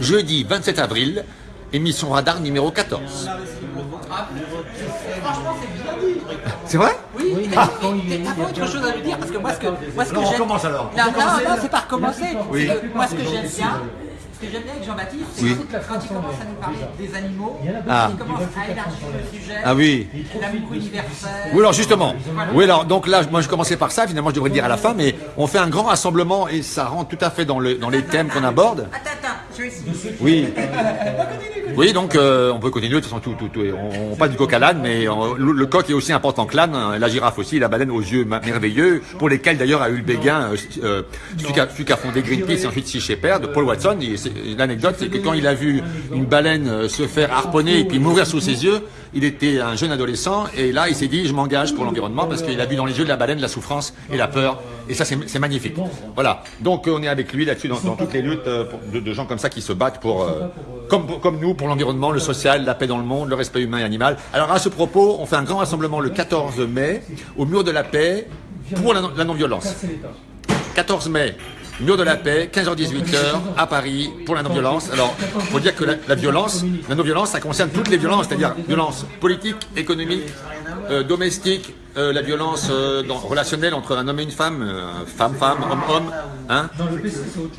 jeudi 27 avril, émission Radar numéro 14. Franchement, c'est bien dit. C'est vrai? Oui, mais t'as pas autre chose à lui dire parce que moi, ce que, moi, ce que Non, on commence alors. Non, non, non, c'est pas recommencer. Oui. Moi, ce que j'aime bien, ce que j'aime bien avec Jean-Baptiste, c'est Oui. quand il commence à nous parler des animaux, Ah. il commence à élargir le sujet. Ah oui. L'amour universel. Oui, alors justement. Oui, alors donc là, moi je commençais par ça, finalement je devrais le dire à la fin, mais on fait un grand rassemblement et ça rentre tout à fait dans, le, dans les thèmes qu'on aborde. Attends, attends, je vais essayer. Oui. Oui, donc euh, on peut continuer, de toute façon, on, on passe du coq à l'âne, mais euh, le, le coq est aussi important que l'âne, hein, la girafe aussi, la baleine aux yeux merveilleux, pour lesquels d'ailleurs a eu le béguin, euh, euh, celui, qui a, fondé Greenpeace et ensuite Sea Shepherd, Paul Watson. L'anecdote, c'est que quand il a vu une baleine se faire harponner et puis mourir sous ses yeux, il était un jeune adolescent et là il s'est dit je m'engage pour l'environnement parce qu'il a vu dans les yeux de la baleine la souffrance et la peur et ça c'est magnifique. Voilà, donc on est avec lui là-dessus dans, toutes les luttes de, gens comme ça qui se battent pour, comme, comme nous, pour l'environnement, le social, la paix dans le monde, le respect humain et animal. Alors à ce propos, on fait un grand rassemblement le 14 mai au mur de la paix pour la non- la non-violence. 14 mai, mur de la paix, 15h-18h à Paris pour la non-violence. Alors, faut dire que la, violence, la non-violence, ça concerne toutes les violences, c'est-à-dire violence politique, économique, euh, domestique, euh, la violence euh, relationnelle entre un homme et une femme, femme-femme, homme-homme, hein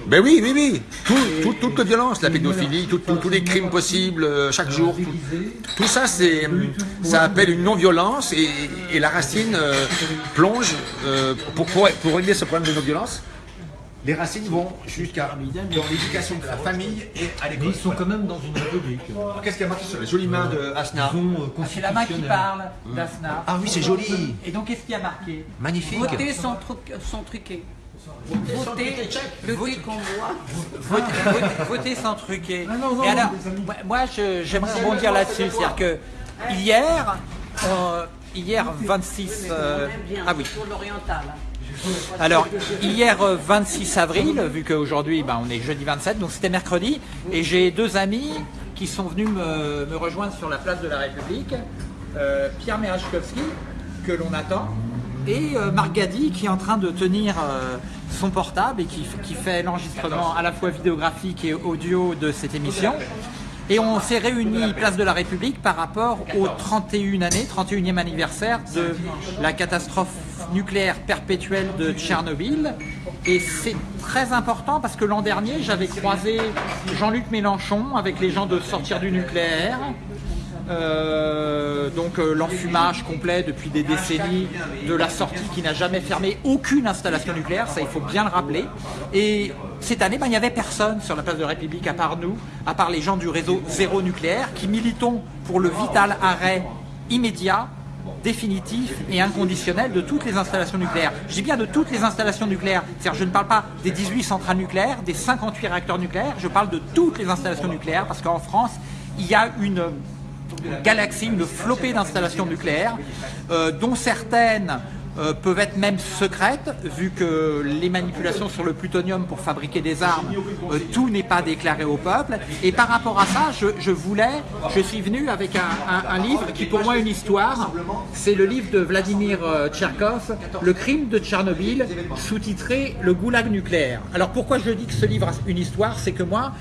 Ben oui, oui, oui, tout, tout- toute violence, la pédophilie, tous les crimes possibles chaque jour, tout, ça, c'est, ça appelle une non-violence et, et la racine plonge pour, pour, pour régler ce problème de non-violence. Les racines vont jusqu'à dans l'éducation de la famille et à Mais l'école. ils sont quand même dans une république. Qu'est-ce qu'il y a marqué sur les jolies mains de Asna Ils ont, euh, C'est la main qui parle d'Asna. Ah oui, c'est joli, Et donc, qu'est-ce qu'il y a marqué magnifique. Voter sans, truc, sans truquer. Voter le truc qu'on voit. Voter, voter- voter sans truquer. Et alors, moi, j'aimerais rebondir là-dessus. C'est-à-dire que hier, euh, hier 26. euh, ah oui. Pour l'oriental. Alors, hier euh, 26 avril, vu qu'aujourd'hui ben, on est jeudi 27, donc c'était mercredi, et j'ai deux amis qui sont venus me, rejoindre sur la place de la République, euh, Pierre Merachkowski, que l'on attend, et euh, Marc Gadi, qui est en train de tenir euh, son portable et qui fait l'enregistrement à la fois vidéographique et audio de cette émission. Et on s'est réunis place de la République par rapport aux 31 années, 31e anniversaire de la catastrophe nucléaire perpétuelle de Tchernobyl. Et c'est très important parce que l'an dernier, j'avais croisé Jean-Luc Mélenchon avec les gens de Sortir du nucléaire. Euh, donc euh, l'enfumage complet depuis des décennies de la sortie qui n'a jamais fermé aucune installation nucléaire, ça il faut bien le rappeler. Et cette année, ben, il n'y avait personne sur la place de la République à part nous, à part les gens du réseau zéro nucléaire qui militons pour le vital arrêt immédiat définitif et inconditionnel de toutes les installations nucléaires. Je dis bien de toutes les installations nucléaires. C'est-à-dire je ne parle pas des 18 centrales nucléaires, des 58 réacteurs nucléaires, je parle de toutes les installations nucléaires parce qu'en France, il y a une galaxie, une flopée d'installations nucléaires, euh, dont certaines euh, peuvent être même secrètes, vu que les manipulations sur le plutonium pour fabriquer des armes, euh, tout n'est pas déclaré au peuple. Et par rapport à ça, je, je voulais, je suis venu avec un, livre qui pour moi une histoire. C'est le livre de Vladimir euh, Tcherkov, Le crime de Tchernobyl, sous-titré Le goulag nucléaire. Alors pourquoi je dis que ce livre a une histoire? C'est que moi,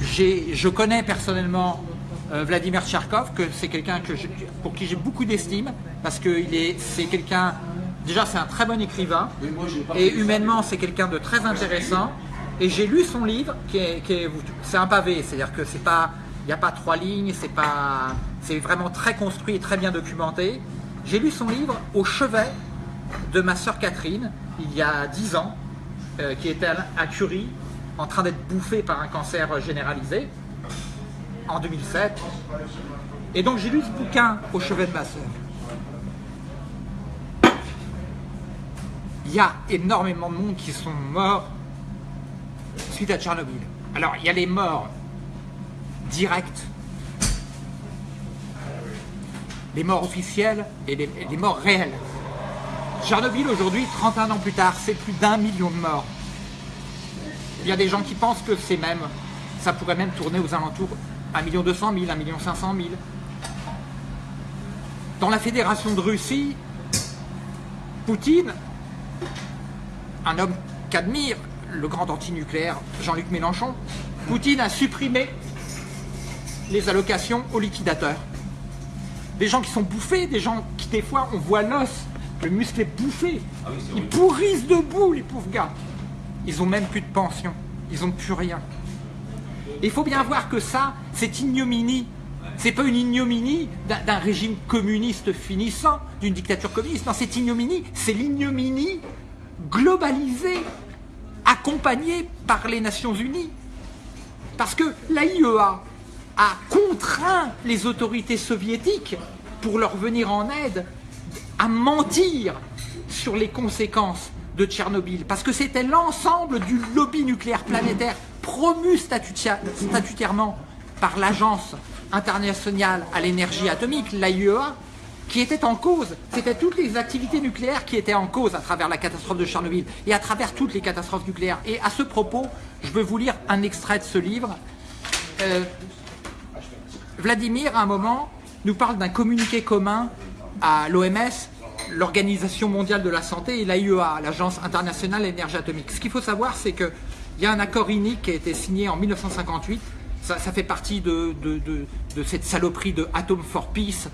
je connais personnellement Vladimir Tcherkov, que c'est quelqu'un que pour qui j'ai beaucoup d'estime, parce que c'est quelqu'un, déjà c'est un très bon écrivain, et humainement c'est quelqu'un de très intéressant. Et j'ai lu son livre, qui est, qui est- c'est un pavé, c'est-à-dire que c'est pas, il n'y a pas trois lignes, c'est pas, c'est vraiment très construit et très bien documenté. J'ai lu son livre au chevet de ma sœur Catherine, il y a dix ans, euh, qui était à Curie, en train d'être bouffée par un cancer généralisé en 2007. Et donc j'ai lu ce bouquin au chevet de ma sœur. Il y a énormément de monde qui sont morts suite à Tchernobyl. Alors il y a les morts directs, les morts officielles et les, et les morts réelles. Tchernobyl aujourd'hui, 31 ans plus tard, c'est plus d'un million de morts. Il y a des gens qui pensent que c'est même, ça pourrait même tourner aux alentours 1 million 200 000, 1 million 500 000. Dans la fédération de Russie, Poutine, un homme qu'admire le grand antinucléaire Jean-Luc Mélenchon, Poutine a supprimé les allocations aux liquidateurs. Des gens qui sont bouffés, des gens qui des fois on voit l'os, le muscle est bouffé. Ils pourrissent debout les pauvres gars. Ils ont même plus de pension, ils ont plus rien. Il faut bien voir que ça, c'est ignominie. C'est pas une ignominie d'un- régime communiste finissant, d'une dictature communiste. Non, c'est ignominie, c'est l'ignominie globalisée, accompagnée par les Nations Unies. Parce que l'AIEA a contraint les autorités soviétiques, pour leur venir en aide, à mentir sur les conséquences de Tchernobyl. Parce que c'était l'ensemble du lobby nucléaire planétaire promu statutairement par l'Agence internationale à l'énergie atomique, l'AIEA, qui était en cause. C'était toutes les activités nucléaires qui étaient en cause à travers la catastrophe de Tchernobyl et à travers toutes les catastrophes nucléaires. Et à ce propos, je veux vous lire un extrait de ce livre. Euh, Vladimir, à un moment, nous parle d'un communiqué commun à l'OMS, l'Organisation mondiale de la santé, et l'AIEA, l'Agence internationale de l'énergie atomique. Ce qu'il faut savoir, c'est qu'il y a un accord unique qui a été signé en 1958. Ça, fait partie de cette saloperie de Atom for Peace.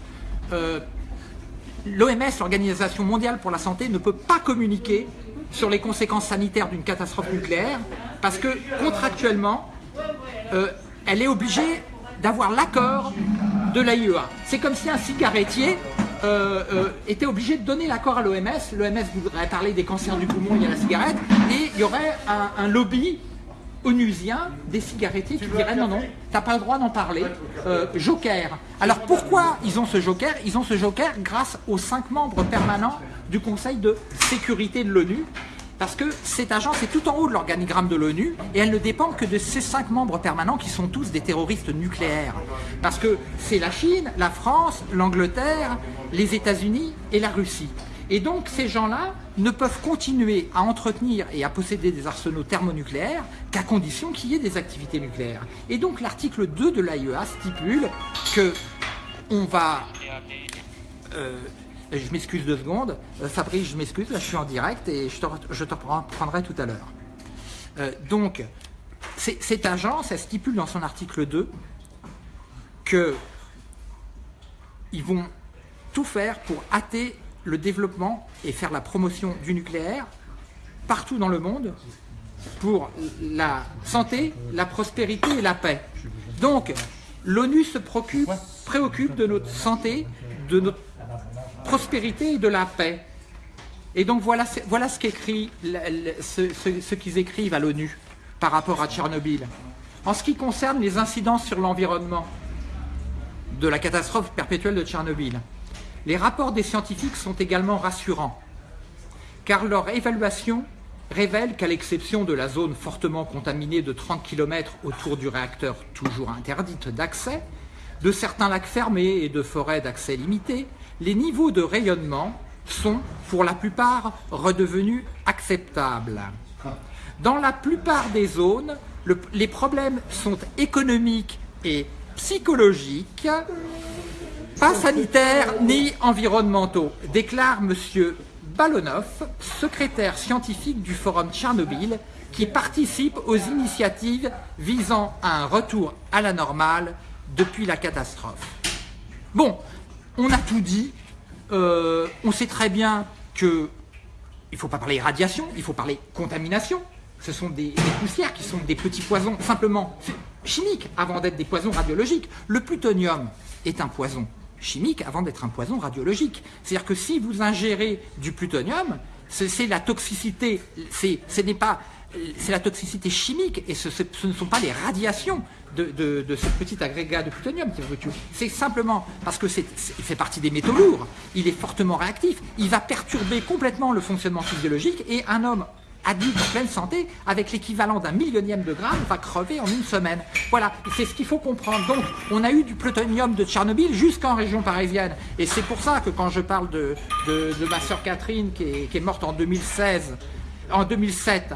Euh, L'OMS, l'Organisation mondiale pour la santé, ne peut pas communiquer sur les conséquences sanitaires d'une catastrophe nucléaire parce que contractuellement, euh, elle est obligée d'avoir l'accord de l'AIEA. C'est comme si un cigarettier euh, euh, était obligé de donner l'accord à l'OMS. L'OMS voudrait parler des cancers du poumon liés à la cigarette et il y aurait un, lobby onusien des cigarettiers qui diraient non, non, t'as pas le droit d'en parler. Euh, joker. Alors pourquoi ils ont ce joker? Ils ont ce joker grâce aux cinq membres permanents du Conseil de sécurité de l'ONU. Parce que cette agence est tout en haut de l'organigramme de l'ONU et elle ne dépend que de ces cinq membres permanents qui sont tous des terroristes nucléaires. Parce que c'est la Chine, la France, l'Angleterre, les États-Unis et la Russie. Et donc ces gens-là ne peuvent continuer à entretenir et à posséder des arsenaux thermonucléaires qu'à condition qu'il y ait des activités nucléaires. Et donc l'article 2 de l'AIEA stipule que on va euh, je m'excuse deux secondes. Euh, Fabrice, je m'excuse, là je suis en direct et je te, je te reprendrai tout à l'heure. Euh, donc, cette agence, elle stipule dans son article 2 que ils vont tout faire pour hâter le développement et faire la promotion du nucléaire partout dans le monde pour la santé, la prospérité et la paix. Donc, l'ONU se préoccupe de notre santé, de notre prospérité et de la paix. Et donc voilà, ce qu'écrit ce- ce qu'ils écrivent à l'ONU par rapport à Tchernobyl. En ce qui concerne les incidences sur l'environnement de la catastrophe perpétuelle de Tchernobyl, les rapports des scientifiques sont également rassurants, car leur évaluation révèle qu'à l'exception de la zone fortement contaminée de 30 km autour du réacteur toujours interdite d'accès, de certains lacs fermés et de forêts d'accès limité, les niveaux de rayonnement sont, pour la plupart, redevenus acceptables. Dans la plupart des zones, le- les problèmes sont économiques et psychologiques, pas sanitaires ni environnementaux, déclare M. Balonov, secrétaire scientifique du Forum Tchernobyl, qui participe aux initiatives visant à un retour à la normale depuis la catastrophe. Bon, on a tout dit. Euh, on sait très bien que il ne faut pas parler radiation, il faut parler contamination. Ce sont des, des poussières qui sont des petits poisons simplement chimiques avant d'être des poisons radiologiques. Le plutonium est un poison chimique avant d'être un poison radiologique. C'est-à-dire que si vous ingérez du plutonium, c'est la toxicité, ce n'est pas c'est la toxicité chimique et ce, ne sont pas les radiations de, ce petit agrégat de plutonium qui tuer. C'est simplement parce que c'est, fait partie des métaux lourds, il est fortement réactif, il va perturber complètement le fonctionnement physiologique et un homme adulte en pleine santé, avec l'équivalent d'un millionième de gramme, va crever en une semaine. Voilà, c'est ce qu'il faut comprendre. Donc, on a eu du plutonium de Tchernobyl jusqu'en région parisienne. Et c'est pour ça que quand je parle de ma sœur Catherine, qui est, qui est morte en 2016, en 2007,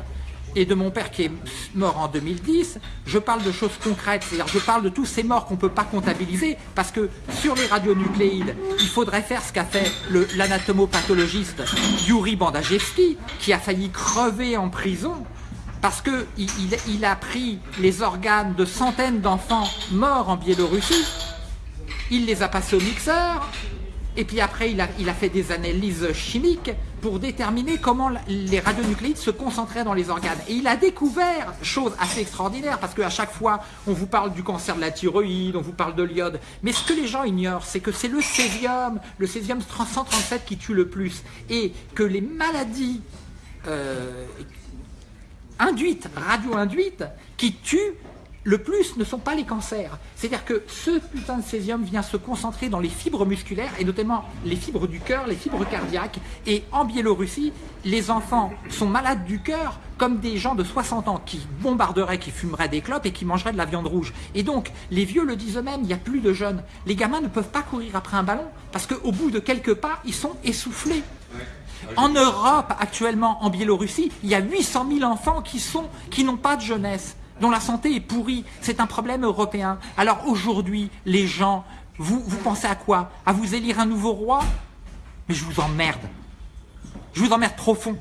et de mon père qui est mort en 2010, je parle de choses concrètes, c'est-à-dire je parle de tous ces morts qu'on ne peut pas comptabiliser, parce que sur les radionucléides, il faudrait faire ce qu'a fait l'anatomopathologiste Yuri Bandajewski, qui a failli crever en prison parce que il, il- il a pris les organes de centaines d'enfants morts en Biélorussie, il les a passés au mixeur, et puis après il a, fait des analyses chimiques pour déterminer comment les radionucléides se concentraient dans les organes. Et il a découvert, chose assez extraordinaire, parce qu'à chaque fois on vous parle du cancer de la thyroïde, on vous parle de l'iode, mais ce que les gens ignorent, c'est que c'est le césium, le césium 137 qui tue le plus, et que les maladies euh, induites, radio-induites, qui tuent le plus ne sont pas les cancers. C'est-à-dire que ce putain de césium vient se concentrer dans les fibres musculaires et notamment les fibres du cœur, les fibres cardiaques. Et en Biélorussie, les enfants sont malades du cœur comme des gens de 60 ans qui bombarderaient, qui fumeraient des clopes et qui mangeraient de la viande rouge. Et donc, les vieux le disent eux-mêmes, il n'y a plus de jeunes. Les gamins ne peuvent pas courir après un ballon parce qu'au bout de quelques pas, ils sont essoufflés. En Europe, actuellement, en Biélorussie, il y a 800 000 enfants qui sont, qui n'ont pas de jeunesse, dont la santé est pourrie. C'est un problème européen. Alors aujourd'hui, les gens, vous, pensez à quoi? À vous élire un nouveau roi? Mais je vous emmerde. Je vous emmerde profond.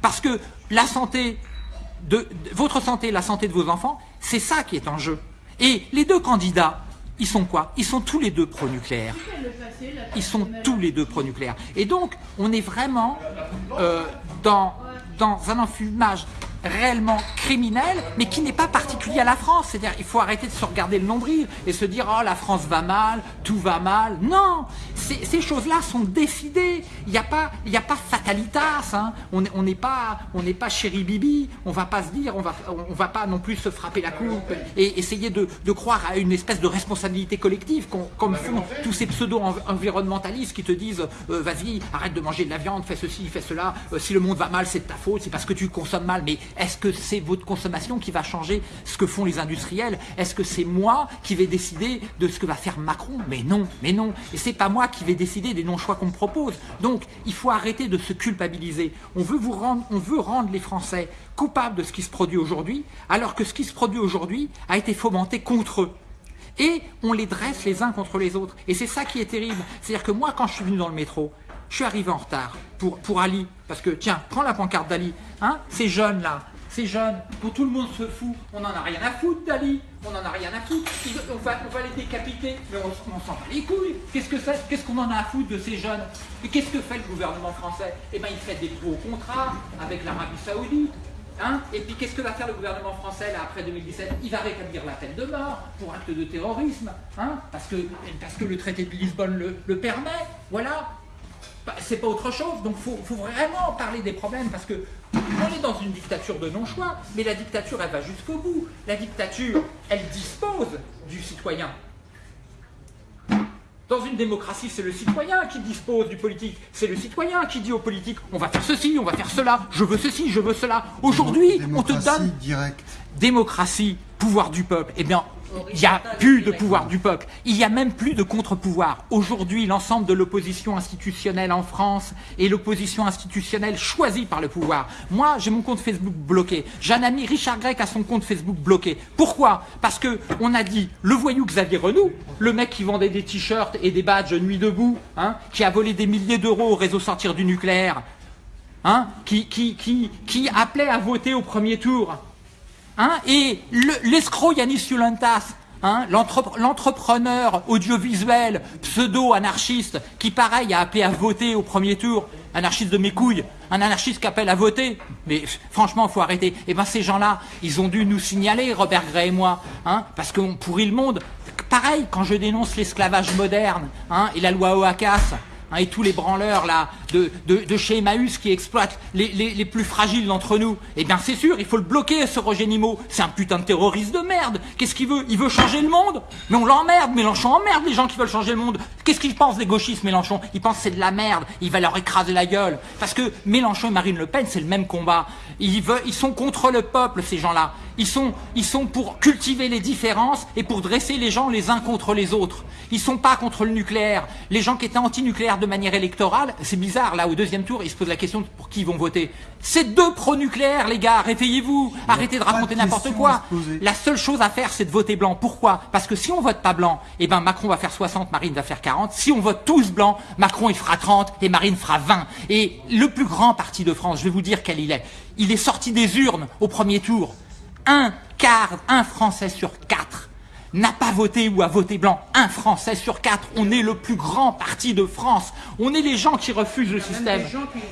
Parce que la santé, de, votre santé, la santé de vos enfants, c'est ça qui est en jeu. Et les deux candidats, ils sont quoi? Ils sont tous les deux pro-nucléaires. Ils sont tous les deux pro-nucléaires. Et donc, on est vraiment euh, dans un enfumage réellement criminel, mais qui n'est pas particulier à la France. C'est-à-dire, il faut arrêter de se regarder le nombril et se dire, oh, la France va mal, tout va mal. Non, ces, choses-là sont décidées. Il n'y a pas, il a pas fatalitas. hein. On n'est on pas, on pas chéri bibi. On va pas se dire, on va, on va pas non plus se frapper la coupe et essayer de, de croire à une espèce de responsabilité collective, comme font tous ces pseudo-environnementalistes qui te disent, euh, vas-y, arrête de manger de la viande, fais ceci, fais cela. Euh, si le monde va mal, c'est de ta faute, c'est parce que tu consommes mal. Mais est-ce que c'est votre consommation qui va changer ce que font les industriels? Est-ce que c'est moi qui vais décider de ce que va faire Macron? Mais non, mais non. Et c'est pas moi qui vais décider des non-choix qu'on me propose. Donc, il faut arrêter de se culpabiliser. On veut vous rendre, on veut rendre les Français coupables de ce qui se produit aujourd'hui, alors que ce qui se produit aujourd'hui a été fomenté contre eux. Et on les dresse les uns contre les autres. Et c'est ça qui est terrible. C'est-à-dire que moi, quand je suis venu dans le métro, je suis arrivé en retard pour, Ali. Parce que, tiens, prends la pancarte d'Ali. Hein, ces jeunes-là, ces jeunes, pour tout le monde se fout. On n'en a rien à foutre d'Ali. On n'en a rien à foutre. On, va, on va les décapiter. Mais on, on s'en bat les couilles. Qu'est-ce que c'est Qu'est-ce qu'on en a à foutre de ces jeunes? Et qu'est-ce que fait le gouvernement français? Eh bien, il fait des gros contrats avec l'Arabie Saoudite. Hein et puis qu'est-ce que va faire le gouvernement français là après 2017 Il va rétablir la peine de mort pour acte de terrorisme, hein parce, que, le traité de Lisbonne le permet, voilà. C'est pas autre chose, donc faut, faut vraiment parler des problèmes parce que on est dans une dictature de non-choix, mais la dictature elle va jusqu'au bout. La dictature, elle dispose du citoyen. Dans une démocratie, c'est le citoyen qui dispose du politique. C'est le citoyen qui dit au politique on va faire ceci, on va faire cela, je veux ceci, je veux cela. Aujourd'hui, on te Démocratie donne directe. démocratie, pouvoir du peuple. Eh bien, il n'y a plus de pouvoir du peuple. Il n'y a même plus de contre-pouvoir. Aujourd'hui, l'ensemble de l'opposition institutionnelle en France est l'opposition institutionnelle choisie par le pouvoir. Moi, j'ai mon compte Facebook bloqué. J'ai un ami, Richard Grec, a son compte Facebook bloqué. Pourquoi? Parce que on a dit le voyou Xavier Renou, le mec qui vendait des t-shirts et des badges nuit debout, hein, qui a volé des milliers d'euros au réseau sortir du nucléaire, hein, qui, appelait à voter au premier tour. Hein, et le- l'escroc Yanis Yulantas, hein, l'entrepre- l'entrepreneur audiovisuel pseudo-anarchiste qui, pareil, a appelé à voter au premier tour, anarchiste de mes couilles, un anarchiste qui appelle à voter, mais franchement, faut arrêter. Et ben ces gens-là, ils ont dû nous signaler, Robert Gray et moi, hein, parce qu'on pourrit le monde. Pareil, quand je dénonce l'esclavage moderne et la loi OACAS, hein, et tous les branleurs là de, de, chez Emmaüs qui exploitent les, les, plus fragiles d'entre nous, eh bien c'est sûr, il faut le bloquer ce Roger Nimmo. C'est un putain de terroriste de merde. Qu'est-ce qu'il veut? Il veut changer le monde? Mais on l'emmerde, Mélenchon emmerde les gens qui veulent changer le monde. Qu'est-ce qu'ils pensent des gauchistes, Mélenchon? Ils pensent c'est de la merde, il va leur écraser la gueule. Parce que Mélenchon et Marine Le Pen, c'est le même combat. Ils, veulent, ils sont contre le peuple, ces gens-là. Ils sont, ils sont pour cultiver les différences et pour dresser les gens les uns contre les autres. Ils sont pas contre le nucléaire. Les gens qui étaient anti-nucléaires regarde de manière électorale, c'est bizarre, là, au deuxième tour, ils se posent la question pour qui ils vont voter. C'est deux pro-nucléaires, les gars, réveillez-vous, arrêtez de raconter n'importe quoi. La seule chose à faire, c'est de voter blanc. Pourquoi? Parce que si on vote pas blanc, eh ben Macron va faire 60, Marine va faire 40. Si on vote tous blanc, Macron il fera 30 et Marine fera 20. Et le plus grand parti de France, je vais vous dire quel il est. Il est sorti des urnes au premier tour. Un quart, un Français sur quatre n'a pas voté ou a voté blanc. Un Français sur quatre. On est le plus grand parti de France. On est les gens qui refusent le système.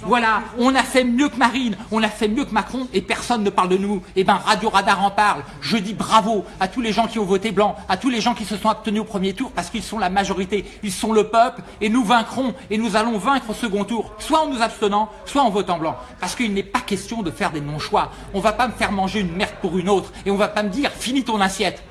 Voilà. On a fait mieux que Marine. On a fait mieux que Macron et personne ne parle de nous. Eh ben, Radio Radar en parle. Je dis bravo à tous les gens qui ont voté blanc, à tous les gens qui se sont abstenus au premier tour parce qu'ils sont la majorité. Ils sont le peuple et nous vaincrons et nous allons vaincre au second tour. Soit en nous abstenant, soit en votant blanc. Parce qu'il n'est pas question de faire des non-choix. On va pas me faire manger une merde pour une autre et on va pas me dire finis ton assiette.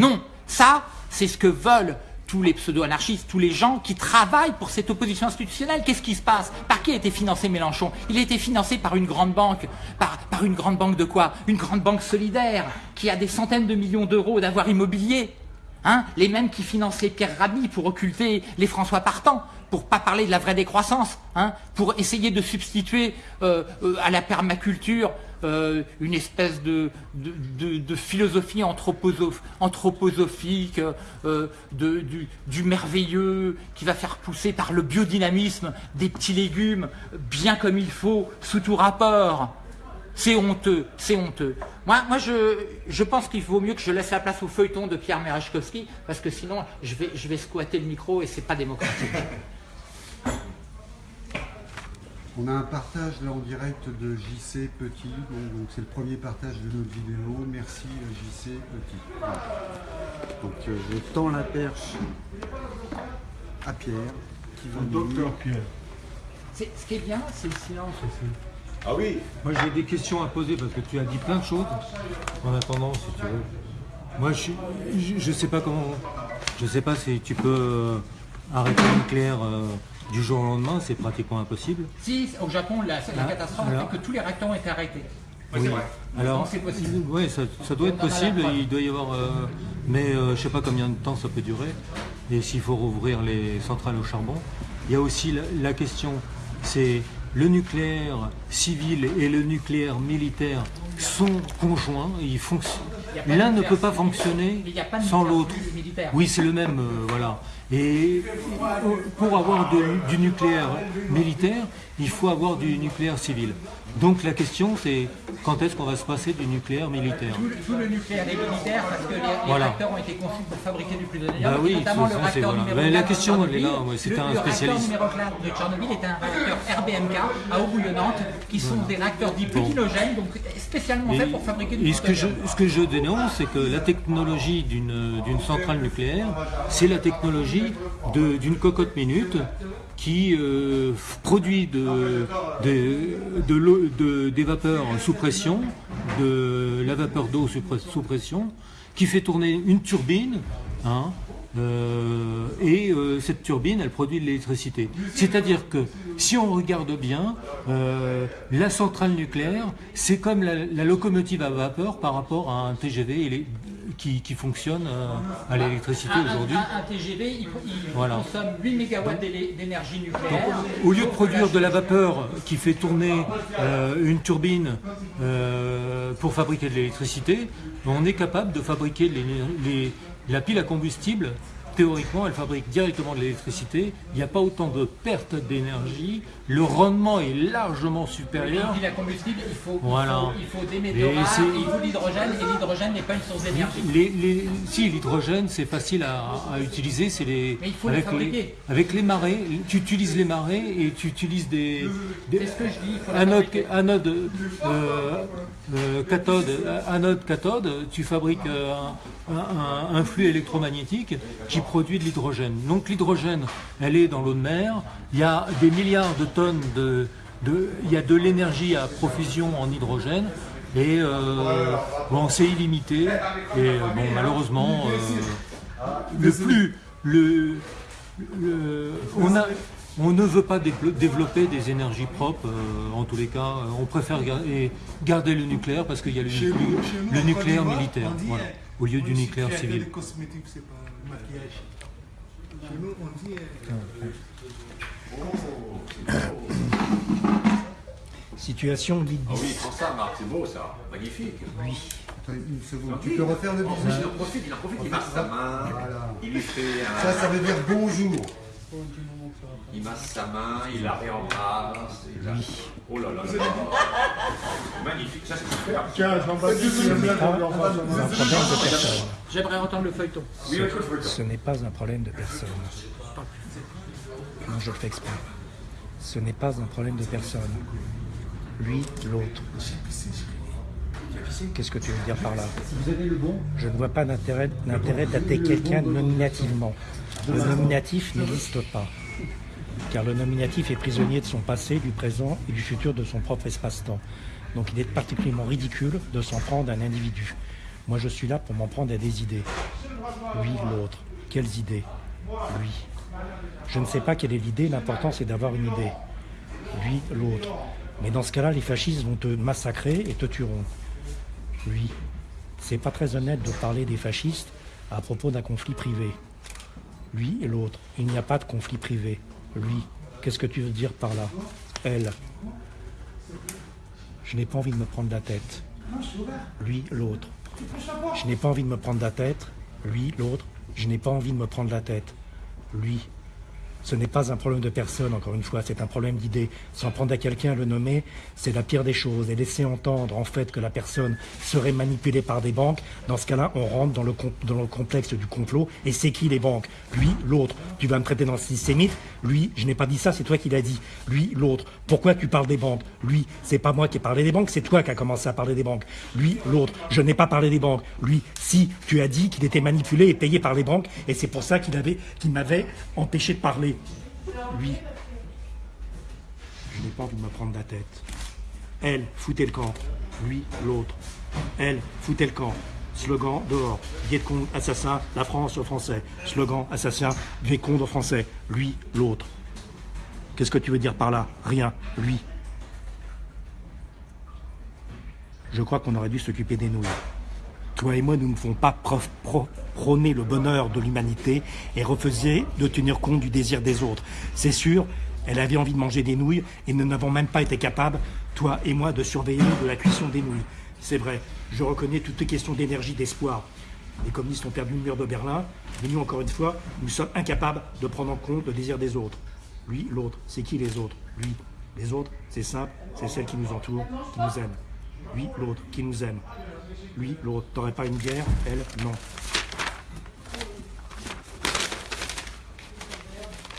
Non, ça, c'est ce que veulent tous les pseudo-anarchistes, tous les gens qui travaillent pour cette opposition institutionnelle. Qu'est-ce qui se passe? Par qui a été financé Mélenchon? Il a été financé par une grande banque. Par, une grande banque de quoi? Une grande banque solidaire qui a des centaines de millions d'euros d'avoir immobilier. Hein les mêmes qui finançaient Pierre Rabhi pour occulter les François Partant, pour pas parler de la vraie décroissance, hein pour essayer de substituer euh, euh, à la permaculture euh, une espèce de, philosophie anthroposophique, euh, du, du, merveilleux qui va faire pousser par le biodynamisme des petits légumes bien comme il faut, sous tout rapport. C'est honteux, c'est honteux. Moi, moi je, je pense qu'il vaut mieux que je laisse la place au feuilleton de Pierre Merechkowski, parce que sinon, je vais, je vais squatter le micro et c'est pas démocratique. On a un partage là en direct de JC Petit, donc c'est le premier partage de notre vidéo. Merci JC Petit. Donc euh, je tends la perche à Pierre, qui va Docteur Pierre. Ce qui est bien, c'est le silence aussi. Ah oui Moi j'ai des questions à poser parce que tu as dit plein de choses. En attendant, si tu veux. Moi je, je, sais pas comment. Je sais pas si tu peux euh, arrêter le nucléaire. Euh, du jour au lendemain, c'est pratiquement impossible. Si, au Japon, la, la catastrophe fait que tous les réacteurs ont été arrêtés. Oui, alors, c'est possible. Oui, ça, doit être possible, il doit y avoir, euh, mais euh, je ne sais pas combien de temps ça peut durer, et s'il faut rouvrir les centrales au charbon. Il y a aussi la, question, c'est le nucléaire civil et le nucléaire militaire sont conjoints, L'un ne peut pas fonctionner sans l'autre. Oui, c'est le même, euh, voilà. Et pour avoir du nucléaire militaire, il faut avoir du nucléaire civil. Donc la question c'est quand est-ce qu'on va se passer du nucléaire militaire tout, le nucléaire est militaire parce que les, réacteurs ont été conçus pour fabriquer du plutonium, bah oui, notamment le réacteur numéro Mais La question elle est là, c'était un spécialiste. Le réacteur numéro 4 de Tchernobyl est un réacteur RBMK à Eau qui sont des réacteurs dits pétinogènes, donc spécialement faits pour fabriquer du et ce que je, ce que je dénonce, c'est que la technologie d'une centrale nucléaire, c'est la technologie d'une cocotte minute qui euh, produit de, de, des vapeurs sous pression, de la vapeur d'eau sous pression, qui fait tourner une turbine, hein, euh, et euh, cette turbine, elle produit de l'électricité. C'est-à-dire que si on regarde bien, la centrale nucléaire, c'est comme la, locomotive à vapeur par rapport à un TGV qui, qui fonctionne à l'électricité aujourd'hui. Un, TGV, il, consomme 8 MW d'énergie nucléaire. au lieu de produire de la vapeur qui fait tourner une turbine pour fabriquer de l'électricité, on est capable de fabriquer les la pile à combustible, théoriquement, elle fabrique directement de l'électricité. Il n'y a pas autant de perte d'énergie. Le rendement est largement supérieur. La il faut, il faut, des métaux il faut l'hydrogène, et l'hydrogène n'est pas une source d'énergie. si, l'hydrogène, c'est facile à, utiliser. C'est les, Mais il faut avec, les, avec les marées, tu utilises les marées et tu utilises des, des ce que je dis, anode, anode, euh, euh, cathode, anode, cathode, tu fabriques euh, un, flux électromagnétique qui produit de l'hydrogène. Donc l'hydrogène, elle est dans l'eau de mer, il y a des milliards de tonnes de... il y a de l'énergie à profusion en hydrogène, et euh, bon, c'est illimité, et bon, malheureusement, le plus... Le, on a, on ne veut pas développer des énergies propres, euh, en tous les cas. On préfère garder le nucléaire parce qu'il y a le, nucléaire militaire, au lieu du nucléaire civil. cosmétiques, c'est pas maquillage. Situation guide Ah oui, prends ça, Marc, c'est beau ça. Magnifique. Oui. Attends une seconde. Tu peux refaire le Il business en profite, il en profite, il masse sa main. Voilà. Il lui fait un. Ça, ça veut dire bonjour. Il masse sa main, il la réembrasse. il la- Oh là là là là. Magnifique, ça c'est super. Tiens, il. J'aimerais entendre le feuilleton. Oui, oui, oui. Ce n'est pas un problème de personne. Non, je le fais exprès. Ce n'est pas un problème de personne. Lui, l'autre. Qu'est-ce que tu veux dire par là? Je ne vois pas d'intérêt d'attaquer quelqu'un nominativement. Le nominatif n'existe pas. Car le nominatif est prisonnier de son passé, du présent et du futur de son propre espace-temps. Donc il est particulièrement ridicule de s'en prendre à un individu. Moi je suis là pour m'en prendre à des idées. Lui, l'autre. Quelles idées? Lui. Je ne sais pas quelle est l'idée, l'important c'est d'avoir une idée. Lui, l'autre. Mais dans ce cas-là, les fascistes vont te massacrer et te tueront. Lui. C'est pas très honnête de parler des fascistes à propos d'un conflit privé. Lui et l'autre. Il n'y a pas de conflit privé. Lui. Qu'est-ce que tu veux dire par là? Elle. Je n'ai pas envie de me prendre la tête. Lui, l'autre. Je n'ai pas envie de me prendre la tête. Lui, l'autre. Je n'ai pas envie de me prendre la tête. Lui. Ce n'est pas un problème de personne, encore une fois, c'est un problème d'idée. S'en prendre à quelqu'un, le nommer, c'est la pire des choses. Et laisser entendre, en fait, que la personne serait manipulée par des banques, dans ce cas-là, on rentre dans le, dans le complexe du complot. Et c'est qui les banques? Lui, l'autre. Tu vas me traiter d'antisémite? Lui, je n'ai pas dit ça, c'est toi qui l'as dit. Lui, l'autre. Pourquoi tu parles des banques? Lui, c'est pas moi qui ai parlé des banques, c'est toi qui as commencé à parler des banques. Lui, l'autre. Je n'ai pas parlé des banques. Lui, si, tu as dit qu'il était manipulé et payé par les banques, et c'est pour ça qu'il qu'il m'avait empêché de parler. Lui. Je n'ai pas envie de me prendre la tête. Elle, foutez le camp. Lui, l'autre. Elle, foutez le camp. Slogan dehors. Vietcong, assassin, la France aux Français. Slogan, assassin, Vietcong aux Français. Lui, l'autre. Qu'est-ce que tu veux dire par là? Rien. Lui. Je crois qu'on aurait dû s'occuper des nouilles. Toi et moi, nous ne pouvons pas prôner le bonheur de l'humanité et refuser de tenir compte du désir des autres. C'est sûr, elle avait envie de manger des nouilles et nous n'avons même pas été capables, toi et moi, de surveiller de la cuisson des nouilles. C'est vrai, je reconnais toutes les questions d'énergie, d'espoir. Les communistes ont perdu le mur de Berlin, mais nous, encore une fois, nous sommes incapables de prendre en compte le désir des autres. Lui, l'autre, c'est qui les autres? Lui, les autres, c'est simple, c'est celles qui nous entourent, qui nous aiment. Lui, l'autre, qui nous aime. Lui, l'autre, t'aurais pas une bière Elle, non.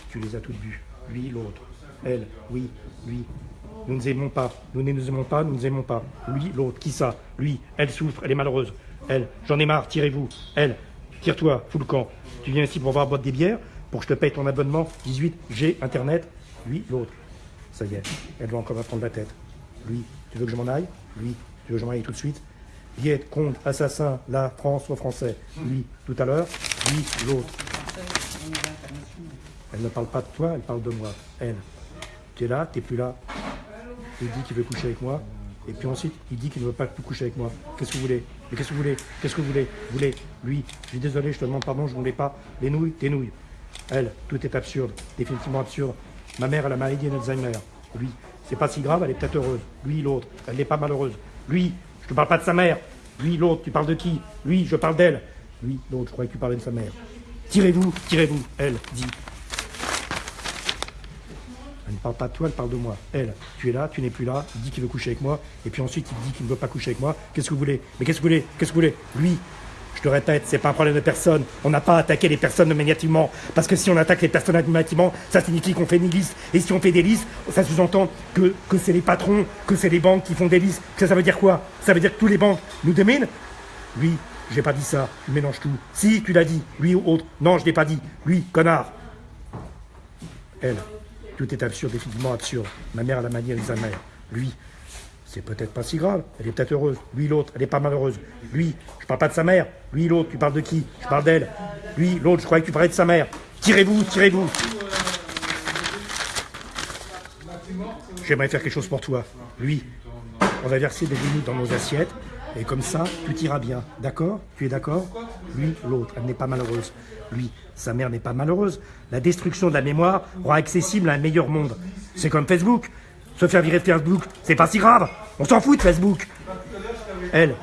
Tu les as toutes bues. Lui, l'autre. Elle, oui, lui. Nous ne aimons pas. Nous ne nous aimons pas, nous ne aimons pas. Lui, l'autre, qui ça? Lui, elle souffre, elle est malheureuse. Elle, j'en ai marre, tirez-vous. Elle, tire-toi, fous camp. Tu viens ici pour voir boire des bières, pour que je te paye ton abonnement 18 G Internet. Lui, l'autre. Ça y est, elle va encore me prendre la tête. Lui, tu veux que je m'en aille? Lui, tu veux que je m'en aille tout de suite? Viet, Contre, assassin, la France aux Français. Lui, tout à l'heure. Lui, l'autre. Elle ne parle pas de toi, elle parle de moi. Elle. Tu es là, tu plus là. Il dit qu'il veut coucher avec moi. Et puis ensuite, il dit qu'il ne veut pas plus coucher avec moi. Qu'est-ce que vous voulez? Mais qu'est-ce que vous voulez? Qu'est-ce que vous voulez? Vous voulez Lui, je suis désolé, je te demande pardon, je ne voulais pas. Les nouilles, tes nouilles. Elle, tout est absurde, définitivement absurde. Ma mère a la maladie d'Alzheimer. Lui, c'est pas si grave, elle est peut-être heureuse. Lui, l'autre, elle n'est pas malheureuse. Lui, je te parle pas de sa mère. Lui, l'autre, tu parles de qui? Lui, je parle d'elle. Lui, l'autre, je croyais que tu parlais de sa mère. Tirez-vous, tirez-vous. Elle, dit. Elle ne parle pas de toi, elle parle de moi. Elle, tu es là, tu n'es plus là, il dit qu'il veut coucher avec moi, et puis ensuite il dit qu'il ne veut pas coucher avec moi. Qu'est-ce que vous voulez? Mais qu'est-ce que vous voulez? Qu'est-ce que vous voulez? Lui, je te répète, c'est pas un problème de personne. On n'a pas attaqué les personnes nominativement. Parce que si on attaque les personnes nominativement, ça signifie qu'on fait une liste. Et si on fait des listes, ça sous-entend que, que c'est les patrons, que c'est les banques qui font des listes. Ça, ça veut dire quoi? Ça veut dire que tous les banques nous dominent Lui, j'ai pas dit ça. Tu mélanges tout. Si, tu l'as dit. Lui ou autre. Non, je l'ai pas dit. Lui, connard. Elle. Tout est absurde, définitivement absurde. Ma mère a la maladie d'Alzheimer. Lui, c'est peut-être pas si grave. Elle est peut-être heureuse. Lui, l'autre, elle est pas malheureuse. Lui, je parle pas de sa mère. Lui, l'autre, tu parles de qui? Je parle d'elle. Lui, l'autre, je croyais que tu parlais de sa mère. Tirez-vous, tirez-vous. J'aimerais faire quelque chose pour toi. Lui, on va verser des limites dans nos assiettes. Et comme ça, tout ira bien. D'accord? Tu es d'accord? Lui, l'autre, elle n'est pas malheureuse. Lui, sa mère n'est pas malheureuse. La destruction de la mémoire rend accessible un meilleur monde. C'est comme Facebook. Se faire virer de Facebook, c'est pas si grave. On s'en fout de Facebook. Elle,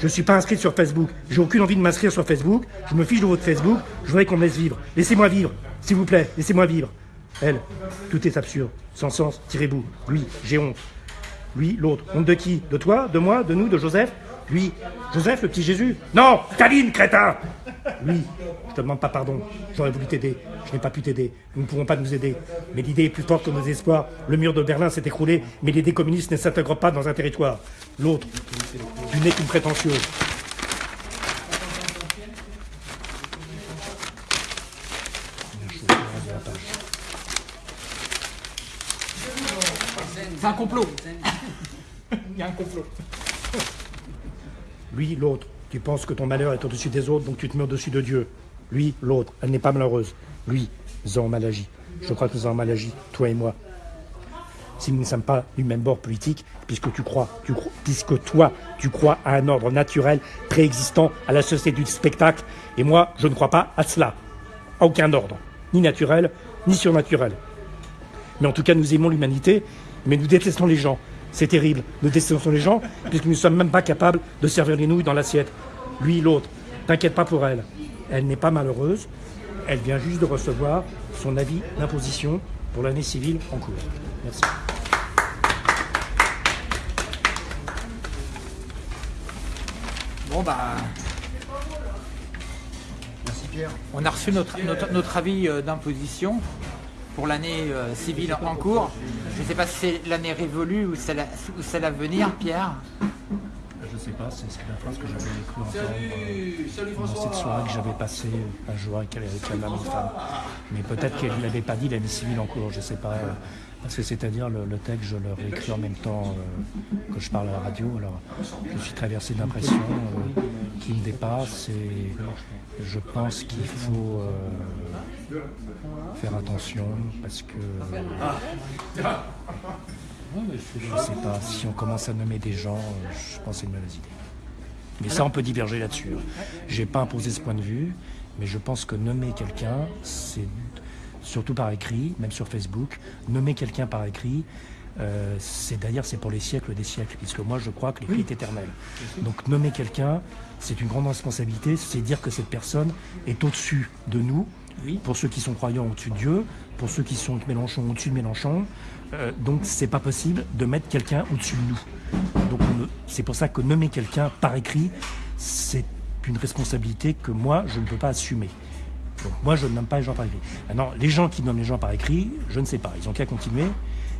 je suis pas inscrite sur Facebook. J'ai aucune envie de m'inscrire sur Facebook. Je me fiche de votre Facebook. Je voudrais qu'on me laisse vivre. Laissez-moi vivre. S'il vous plaît, laissez-moi vivre. Elle, tout est absurde. Sans sens, tirez-vous. Lui, j'ai honte. Lui, l'autre. Honte de qui? De toi? De moi? De nous? De Joseph? Lui, Joseph, le petit Jésus? Non Staline, crétin Lui, je te demande pas pardon. J'aurais voulu t'aider. Je n'ai pas pu t'aider. Nous ne pourrons pas nous aider. Mais l'idée est plus forte que nos espoirs. Le mur de Berlin s'est écroulé, mais l'idée communiste ne s'intègre pas dans un territoire. L'autre, tu n'es qu'une prétentieuse. C'est un complot. Il y a un complot. Lui, l'autre, tu penses que ton malheur est au-dessus des autres, donc tu te mets au-dessus de Dieu. Lui, l'autre, elle n'est pas malheureuse. Lui, nous avons mal agi. Je crois que nous avons mal agi, toi et moi. Si nous ne sommes pas du même bord politique, puisque tu crois, tu crois, puisque toi, tu crois à un ordre naturel préexistant à la société du spectacle, et moi, je ne crois pas à cela, à aucun ordre, ni naturel, ni surnaturel. Mais en tout cas, nous aimons l'humanité, mais nous détestons les gens. C'est terrible. Nous détestons les gens, puisque nous ne sommes même pas capables de servir les nouilles dans l'assiette. Lui, l'autre, t'inquiète pas pour elle. Elle n'est pas malheureuse. Elle vient juste de recevoir son avis d'imposition pour l'année civile en cours. Merci. Bon bah. Merci Pierre. On a reçu notre, notre, notre avis euh, d'imposition pour l'année euh, civile en cours. Je ne sais pas si c'est l'année révolue ou celle, à, ou celle à venir, Pierre. Je ne sais pas, c'est la phrase que j'avais cru entendre dans cette soirée que j'avais passée un jour avec, la même femme. Mais peut-être qu'elle ne l'avait pas dit l'année civile en cours, je ne sais pas. euh, c'est-à-dire le, texte, je le réécris en même temps euh, que je parle à la radio. Alors je suis traversé d'impressions euh, qui me dépassent et je pense qu'il faut euh, faire attention parce que je ne sais pas, si on commence à nommer des gens, je pense que c'est une mauvaise idée. Mais ça, on peut diverger là-dessus. hein. J'ai pas imposé ce point de vue, mais je pense que nommer quelqu'un, c'est surtout par écrit, même sur Facebook, nommer quelqu'un par écrit, euh, c'est d'ailleurs c'est pour les siècles des siècles, puisque moi je crois que l'écrit est éternel. Donc nommer quelqu'un, c'est une grande responsabilité, c'est dire que cette personne est au-dessus de nous, pour ceux qui sont croyants au-dessus de Dieu, pour ceux qui sont Mélenchon au-dessus de Mélenchon. Euh, donc c'est pas possible de mettre quelqu'un au-dessus de nous. Donc c'est pour ça que nommer quelqu'un par écrit, c'est une responsabilité que moi je ne peux pas assumer. Donc moi je ne nomme pas les gens par écrit. Maintenant, les gens qui nomment les gens par écrit, je ne sais pas, ils ont qu'à continuer,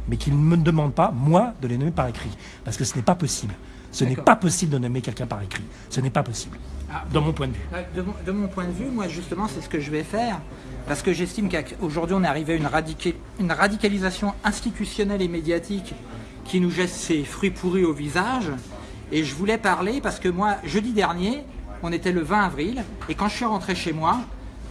mais qu'ils ne me demandent pas, moi, de les nommer par écrit. Parce que ce n'est pas possible. Ce n'est pas possible de nommer quelqu'un par écrit. Ce n'est pas possible. Ah, Dans mon point de vue. Euh, De mon, de mon point de vue, moi justement, c'est ce que je vais faire, parce que j'estime qu'aujourd'hui on est arrivé à une, radica- une radicalisation institutionnelle et médiatique qui nous jette ses fruits pourris au visage. Et je voulais parler parce que moi, jeudi dernier, on était le 20 avril, et quand je suis rentré chez moi,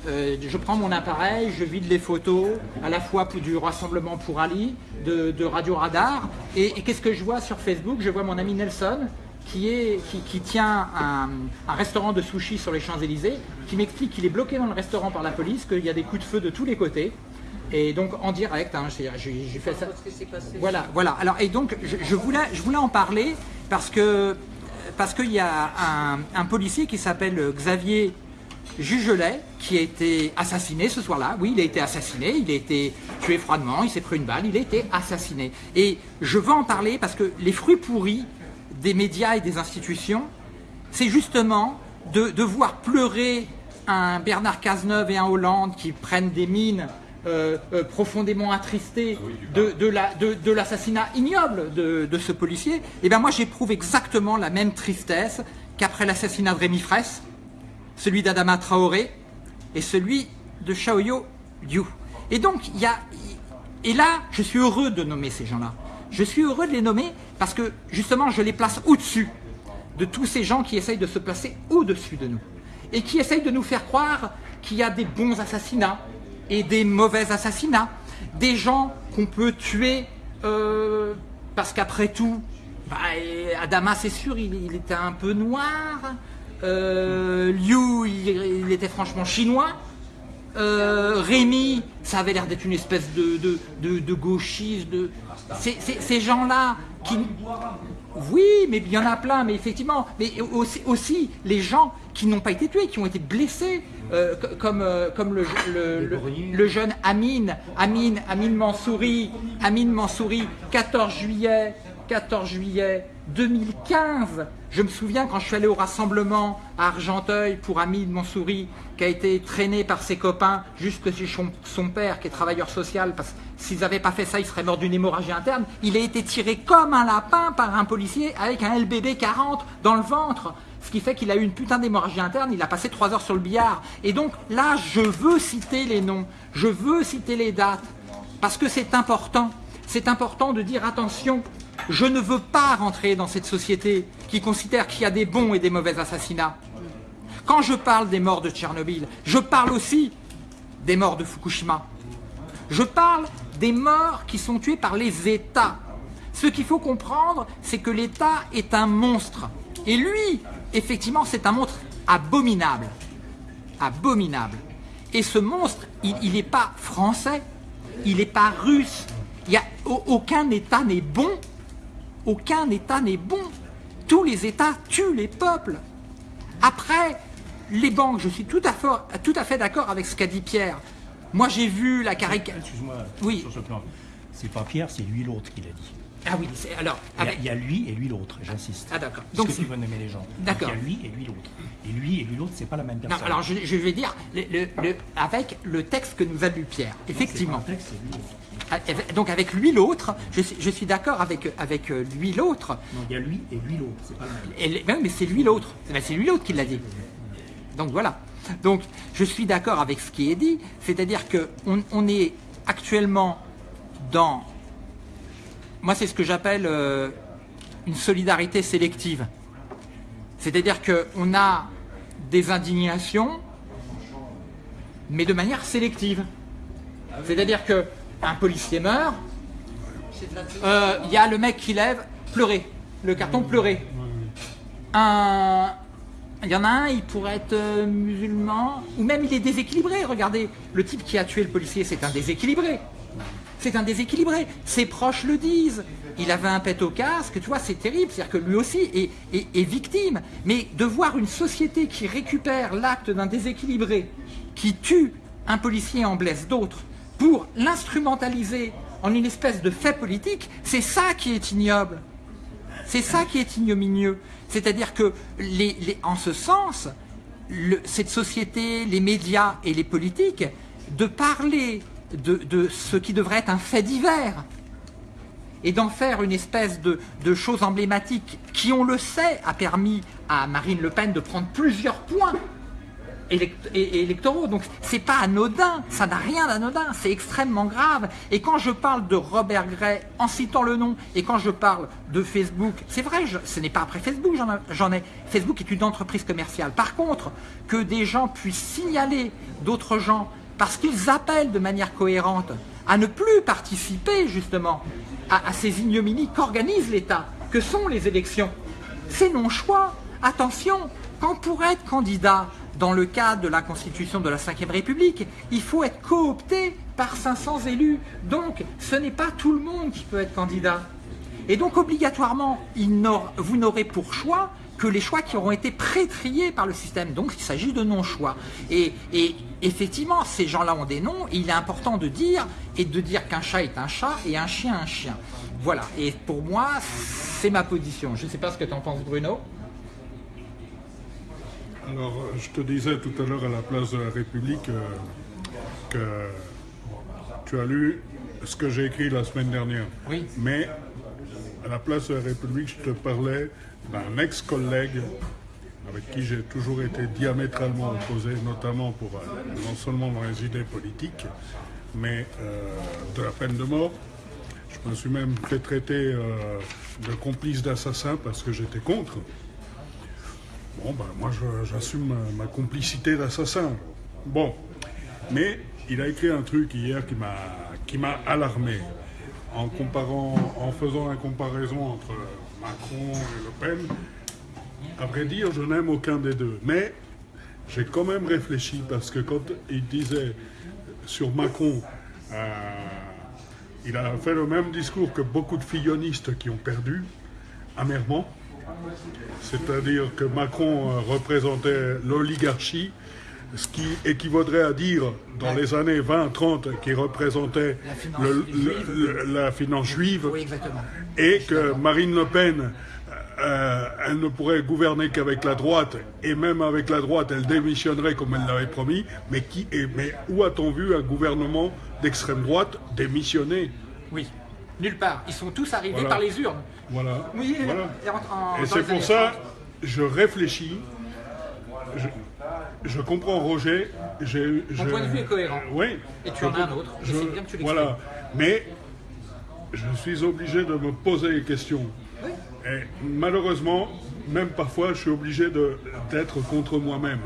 euh, je prends mon appareil, je vide les photos, à la fois pour- du Rassemblement pour Ali, de, de Radio Radar, et, et qu'est-ce que je vois sur Facebook? Je vois mon ami Nelson, qui, est, qui, qui tient un, un restaurant de sushi sur les Champs-Élysées, qui m'explique qu'il est bloqué dans le restaurant par la police, qu'il y a des coups de feu de tous les côtés. Et donc en direct, hein, j'ai fait ça. Voilà, voilà. Alors et donc je, je voulais, je voulais en parler parce que parce qu'il y a un, un policier qui s'appelle Xavier Jugelet qui a été assassiné ce soir-là. Oui, il a été assassiné, il a été tué froidement, il s'est pris une balle, il a été assassiné. Et je veux en parler parce que les fruits pourris des médias et des institutions, c'est justement de, de voir pleurer un Bernard Cazeneuve et un Hollande qui prennent des mines euh, euh, profondément attristés de, de la- de- de l'assassinat ignoble de, de ce policier, et bien moi j'éprouve exactement la même tristesse qu'après l'assassinat de Rémi Fraisse, celui d'Adama Traoré et celui de Shaoyo Liu. Et donc, il y a. Et là, je suis heureux de nommer ces gens-là. Je suis heureux de les nommer parce que, justement, je les place au-dessus de tous ces gens qui essayent de se placer au-dessus de nous. Et qui essayent de nous faire croire qu'il y a des bons assassinats et des mauvais assassinats. Des gens qu'on peut tuer euh, parce qu'après tout, Bah, Adama, c'est sûr, il était un peu noir. Euh, Liu, il, était franchement chinois. Euh, Rémi, ça avait l'air d'être une espèce de, de, gauchiste. De... ces gens-là. Oui, mais il y en a plein, mais effectivement. Mais aussi, les gens qui n'ont pas été tués, qui ont été blessés, euh, co- comme, le- le jeune Amine, Amine, Amine Mansouri, Amine Mansouri, 14 juillet, 14 juillet 2015. Je me souviens quand je suis allé au rassemblement à Argenteuil pour Amine Mansouri, qui a été traîné par ses copains jusque chez son, père, qui est travailleur social, parce que s'ils n'avaient pas fait ça, il serait mort d'une hémorragie interne. Il a été tiré comme un lapin par un policier avec un LBB 40 dans le ventre. Ce qui fait qu'il a eu une putain d'hémorragie interne, il a passé trois heures sur le billard. Et donc là, je veux citer les noms, je veux citer les dates, parce que c'est important. C'est important de dire attention, je ne veux pas rentrer dans cette société qui considère qu'il y a des bons et des mauvais assassinats. Quand je parle des morts de Tchernobyl, je parle aussi des morts de Fukushima. Je parle des morts qui sont tués par les États. Ce qu'il faut comprendre, c'est que l'État est un monstre. Et lui, effectivement, c'est un monstre abominable. Abominable. Et ce monstre, il n'est pas français, il n'est pas russe. Aucun État n'est bon. Aucun État n'est bon. Tous les États tuent les peuples. Après, les banques, je suis tout à fait, tout à fait d'accord avec ce qu'a dit Pierre. Moi, j'ai vu la caricature. Excuse-moi, Oui. sur ce plan. C'est pas Pierre, c'est lui l'autre qui l'a dit. Ah oui, alors, Il y, a, avec- il y a lui et lui l'autre, j'insiste. Ah d'accord. Donc c'est tu veux nommer les gens? D'accord. Il y a lui et lui l'autre. Et lui et lui l'autre, c'est pas la même non, personne. alors je, je vais dire, le- le- le- avec le texte que nous a lu Pierre, effectivement. pas un texte, c'est lui l'autre. Donc avec lui l'autre, je, suis- je suis d'accord avec, avec euh, lui l'autre, Non, il y a lui et lui l'autre, c'est pas le même. Et les- ben mais c'est lui l'autre. Ben, C'est lui l'autre qui l'a dit. Donc voilà. Donc je suis d'accord avec ce qui est dit, c'est-à-dire que on, est actuellement dans, moi c'est ce que j'appelle euh, une solidarité sélective. C'est-à-dire que on a des indignations, mais de manière sélective. C'est-à-dire que un policier meurt, euh, il y a le mec qui lève pleurer, le carton pleurer. Un, il y en a un, il pourrait être euh, musulman, ou même il est déséquilibré. Regardez, le type qui a tué le policier, c'est un déséquilibré. C'est un déséquilibré. Ses proches le disent. Il avait un pet au casque, tu vois, c'est terrible. C'est-à-dire que lui aussi est victime. Mais de voir une société qui récupère l'acte d'un déséquilibré, qui tue un policier et en blesse d'autres, pour l'instrumentaliser en une espèce de fait politique, c'est ça qui est ignoble. C'est ça qui est ignominieux. C'est-à-dire que, en ce sens, cette société, les médias et les politiques, de parler de, de ce qui devrait être un fait divers et d'en faire une espèce de, de chose emblématique qui, on le sait, a permis à Marine Le Pen de prendre plusieurs points électoraux. Donc c'est pas anodin, ça n'a rien d'anodin, c'est extrêmement grave. Et quand je parle de Robert Gray en citant le nom, et quand je parle de Facebook, c'est vrai, ce n'est pas après Facebook j'en ai. Facebook est une entreprise commerciale. Par contre, que des gens puissent signaler d'autres gens parce qu'ils appellent de manière cohérente à ne plus participer justement à, à ces ignominies qu'organise l'État, que sont les élections. C'est non-choix. Attention, quand pour être candidat dans le cadre de la constitution de la Ve République, il faut être coopté par 500 élus. Donc, ce n'est pas tout le monde qui peut être candidat. Et donc, obligatoirement, vous n'aurez pour choix que les choix qui auront été pré-triés par le système. Donc, il s'agit de non-choix. Et, effectivement, ces gens-là ont des noms, il est important de dire, et de dire qu'un chat est un chat et un chien un chien. Voilà. Et pour moi, c'est ma position. Je ne sais pas ce que tu en penses, Bruno. Alors, euh, je te disais tout à l'heure à la place de la République euh, que tu as lu ce que j'ai écrit la semaine dernière. Oui. Mais à la place de la République, je te parlais d'un ex-collègue avec qui j'ai toujours été diamétralement opposé, notamment pour euh, non seulement dans les idées politiques, mais euh, de la peine de mort. Je me suis même fait traiter de complice d'assassin parce que j'étais contre. Bon, ben, moi, j'assume ma, complicité d'assassin. Bon, mais il a écrit un truc hier qui m'a qui m'a alarmé en comparant, en faisant la comparaison entre Macron et Le Pen, à vrai dire, je n'aime aucun des deux. Mais j'ai quand même réfléchi parce que quand il disait sur Macron, euh, il a fait le même discours que beaucoup de fillonistes qui ont perdu, amèrement. C'est-à-dire que Macron euh, représentait l'oligarchie, ce qui équivaudrait à dire dans les années 20-30 qu'il représentait La finance le- juive. le- le- la finance juive Oui, exactement. et que Marine Le Pen, euh, elle ne pourrait gouverner qu'avec la droite, et même avec la droite, elle démissionnerait comme elle l'avait promis, mais, qui, et- mais où a-t-on vu un gouvernement d'extrême droite démissionner? Oui. Nulle part. Ils sont tous arrivés Voilà. par les urnes. Voilà. Oui, Voilà. et en- en- Et dans c'est les pour années ça, 30. je réfléchis, je, je comprends Roger. Ton point de vue est cohérent. Oui. Et tu Je en as un autre. C'est bien que tu. Voilà. Mais je suis obligé de me poser des questions. Et malheureusement, même parfois, je suis obligé d'être contre moi-même.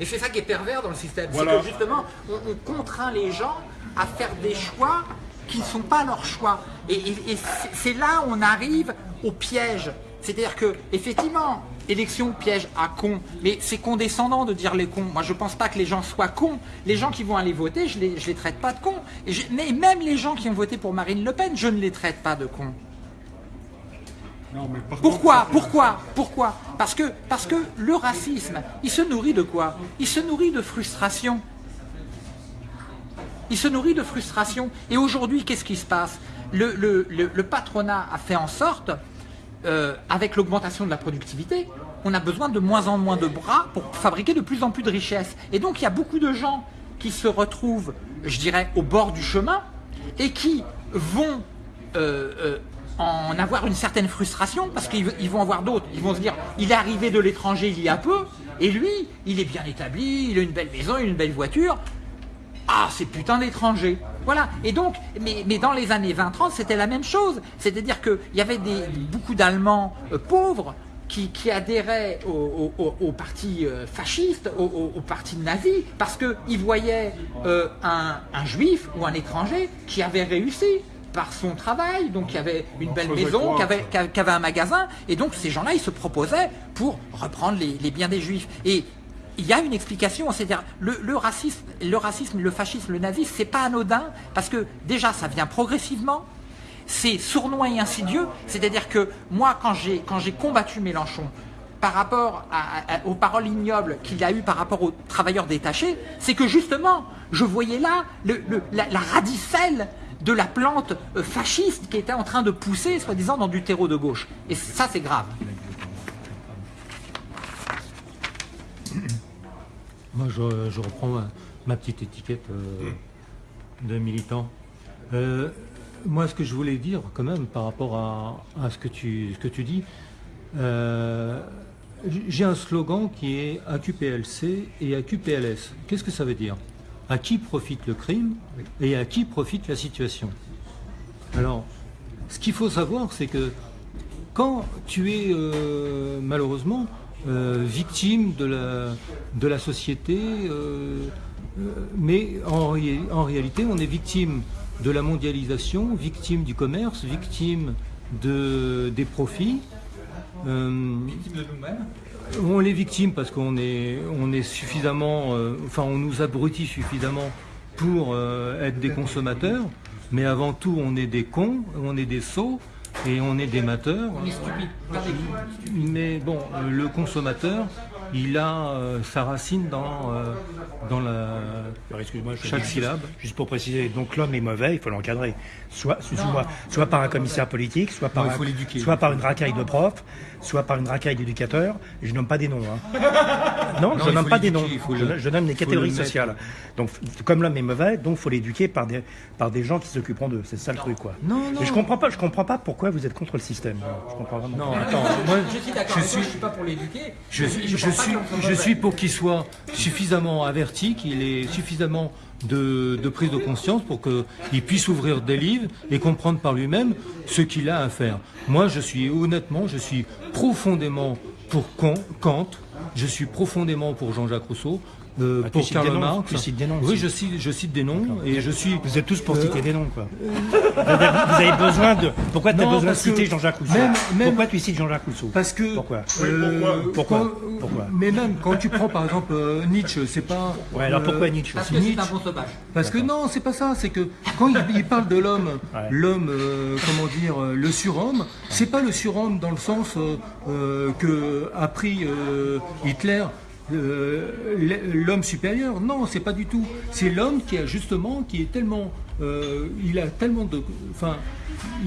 Et c'est ça qui est pervers dans le système. Voilà. C'est que justement, on, on contraint les gens à faire des choix qui ne sont pas leurs choix. Et, et- et c'est- là où on arrive au piège. C'est-à-dire que, effectivement, élection piège à con, mais c'est condescendant de dire les cons. Moi, je pense pas que les gens soient cons. Les gens qui vont aller voter, je les, je les traite pas de cons. Et je- mais même les gens qui ont voté pour Marine Le Pen, je ne les traite pas de cons. Non, mais par Pourquoi contre, Pourquoi Pourquoi parce que, parce que le racisme, il se nourrit de quoi? Il se nourrit de frustration. Il se nourrit de frustration. Et aujourd'hui, qu'est-ce qui se passe? Le, patronat a fait en sorte, euh, avec l'augmentation de la productivité, on a besoin de moins en moins de bras pour fabriquer de plus en plus de richesses. Et donc, il y a beaucoup de gens qui se retrouvent, je dirais, au bord du chemin et qui vont euh, euh, en avoir une certaine frustration parce qu'ils ils vont avoir d'autres. Ils vont se dire, il est arrivé de l'étranger il y a peu et lui, il est bien établi, il a une belle maison, il a une belle voiture. Ah, c'est putain d'étrangers. Voilà. Et donc, mais, mais dans les années 20-30, c'était la même chose. C'est-à-dire qu'il y avait des, beaucoup d'Allemands euh, pauvres qui, qui adhéraient au, au- au- au parti euh, fasciste, au, parti nazi, parce qu'ils voyaient euh, un, un juif ou un étranger qui avait réussi par son travail, donc qui avait une belle maison, avait- qui avait un magasin, et donc ces gens-là, ils se proposaient pour reprendre les, les biens des juifs. Et il y a une explication, c'est-à-dire le, le racisme, le fascisme, le nazisme, c'est pas anodin, parce que déjà ça vient progressivement, c'est sournois et insidieux, c'est-à-dire que moi quand j'ai combattu Mélenchon par rapport aux paroles ignobles qu'il a eues par rapport aux travailleurs détachés, c'est que justement je voyais là la, la radicelle de la plante euh, fasciste qui était en train de pousser, soi-disant, dans du terreau de gauche. Et ça, c'est grave. Moi, je, je reprends ma, ma petite étiquette euh, de militant. Euh, moi, ce que je voulais dire, quand même, par rapport à, à ce, que tu, ce que tu dis, euh, j'ai un slogan qui est AQPLC et AQPLS. Qu'est-ce que ça veut dire? À qui profite le crime et à qui profite la situation? Alors, ce qu'il faut savoir, c'est que quand tu es malheureusement euh, victime de la, de la société, euh, euh, mais en, en réalité on est victime de la mondialisation, victime du commerce, victime de, des profits. Euh, on est victime parce qu'on est, on est suffisamment, euh, enfin on nous abrutit suffisamment pour euh, être des consommateurs, mais avant tout on est des cons, on est des sots et on est des mateurs. On est stupide. Mais bon, euh, le consommateur, il a euh, sa racine dans, euh, dans la, Alors, excuse-moi, je chaque syllabe. Juste, juste pour préciser, donc l'homme est mauvais, il faut l'encadrer. Soit, soit, soit par un commissaire politique, soit par, Non, il faut soit par une racaille de prof, soit par une racaille d'éducateur. Je nomme pas des noms. hein. Non, Non, je nomme pas des noms. je, le- je donne des catégories le sociales. Donc, comme l'homme est mauvais, donc faut l'éduquer par des, par des gens qui s'occuperont d'eux. C'est ça le truc, quoi. Non, non. Mais je comprends pas, je comprends pas pourquoi vous êtes contre le système. Je comprends vraiment. Non, pas. attends, moi, Je suis d'accord, je je suis pas pour l'éduquer. je suis, je je suis pour qu'il soit suffisamment averti, qu'il ait suffisamment de, de prise de conscience pour qu'il puisse ouvrir des livres et comprendre par lui-même ce qu'il a à faire. Moi, je suis honnêtement, je suis profondément pour Kant, je suis profondément pour Jean-Jacques Rousseau, euh, Ah, tu pour cites Karl des noms, Marx. tu cites des noms Oui, je cite, je cite des noms et je suis. Vous êtes tous pour Euh, citer des noms, quoi. vous, avez, vous avez besoin de. Pourquoi tu as besoin de citer Jean-Jacques Rousseau même- même- Pourquoi tu cites Jean-Jacques Rousseau Parce que. Pourquoi euh, Pourquoi quand- Pourquoi Mais même quand tu prends par exemple euh, Nietzsche, c'est pas. Ouais, alors euh, pourquoi Nietzsche Parce que c'est Nietzsche. un bon sauvage. Parce que non, c'est pas ça. C'est que quand il, il parle de l'homme, Ouais. l'homme, euh, comment dire, euh, le surhomme, c'est pas le surhomme dans le sens euh, euh, que a pris euh, Hitler. Euh, l'homme supérieur, non, c'est pas du tout. C'est l'homme qui a justement, qui est tellement, euh, il a tellement de, enfin,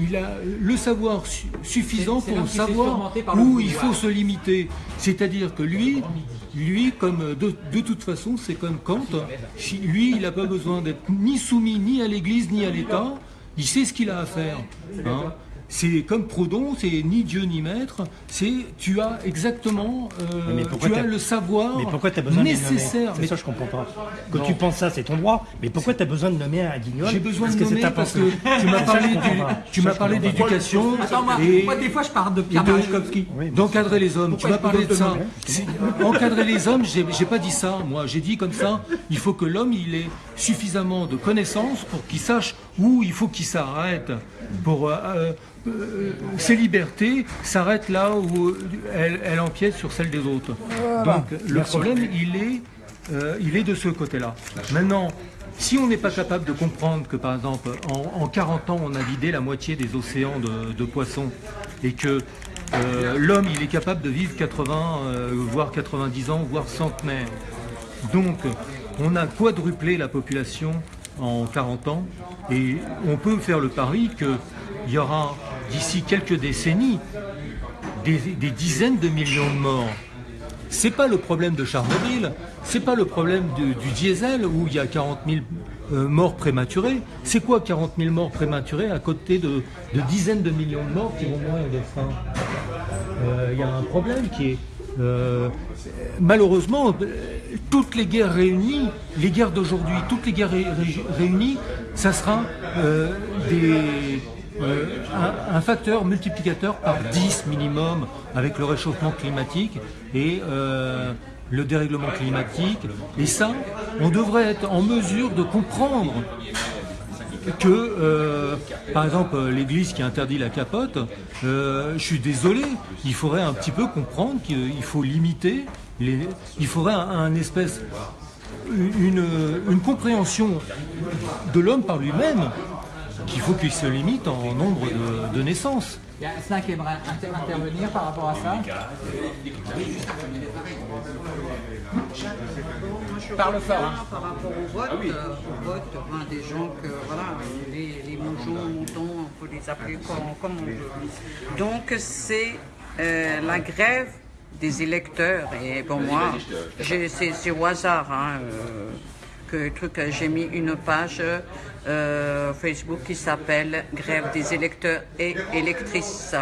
il a le savoir su- suffisant pour savoir où il faut se limiter. C'est-à-dire que lui, lui, comme de, de toute façon, c'est comme Kant, lui, il n'a pas besoin d'être ni soumis ni à l'Église ni à l'État, il sait ce qu'il a à faire. hein. C'est comme Proudhon, c'est ni Dieu ni maître, c'est tu as exactement, euh, Mais tu as le savoir Mais pourquoi tu as besoin nécessaire. C'est Mais ça, je comprends pas. Quand Non. tu penses ça, c'est ton droit. Mais pourquoi tu as besoin de nommer un guignol j'ai besoin Parce de nommer parce que tu m'as parlé, tu m'as d'éducation Attends, moi, et moi, des fois, je parle de Pierre. Oui, mais- D'encadrer les hommes, tu m'as parlé de ça. Encadrer les hommes, j'ai j'ai pas dit ça, moi. J'ai dit comme ça, il faut que l'homme il ait suffisamment de connaissances pour qu'il sache où il faut qu'il s'arrête. Pour euh, euh, euh, ses libertés s'arrêtent là où elles, elles empiètent sur celles des autres. Donc le Merci. problème, il est, euh, il est de ce côté-là. Maintenant. Si on n'est pas capable de comprendre que, par exemple, en, en 40 ans, on a vidé la moitié des océans de, de poissons et que euh, l'homme, il est capable de vivre 80, euh, voire 90 ans, voire centenaire. Donc, on a quadruplé la population en 40 ans et on peut faire le pari qu'il y aura d'ici quelques décennies des, dizaines de millions de morts. C'est pas le problème de Tchernobyl, c'est pas le problème du, diesel où il y a 40 000 euh, morts prématurés. C'est quoi 40 000 morts prématurés à côté de, dizaines de millions de morts qui vont mourir de faim? Euh, Il y a un problème qui est euh, malheureusement euh, toutes les guerres réunies, les guerres d'aujourd'hui, toutes les guerres ré- ré- réunies, ça sera euh, des euh, un, facteur multiplicateur par 10 minimum avec le réchauffement climatique et euh, le dérèglement climatique. Et ça, on devrait être en mesure de comprendre que, euh, par exemple, l'Église qui interdit la capote, je suis désolé, il faudrait un petit peu comprendre qu'il faut limiter, les, il faudrait un, un espèce, une, une compréhension de l'homme par lui-même, qu'il faut qu'il se limite en nombre de, de naissances. Il y a un qui aimerait inter- intervenir par rapport à ça. Parle fort. hein. Par rapport au vote, euh, au vote, ben, des gens que, voilà, les, les moutons, moutons, on peut les appeler comme, comme on veut. Donc c'est euh, la grève des électeurs. Et bon, moi, c'est au hasard hein, euh, que le truc, euh, j'ai mis une page euh, Facebook qui s'appelle Grève des électeurs et électrices.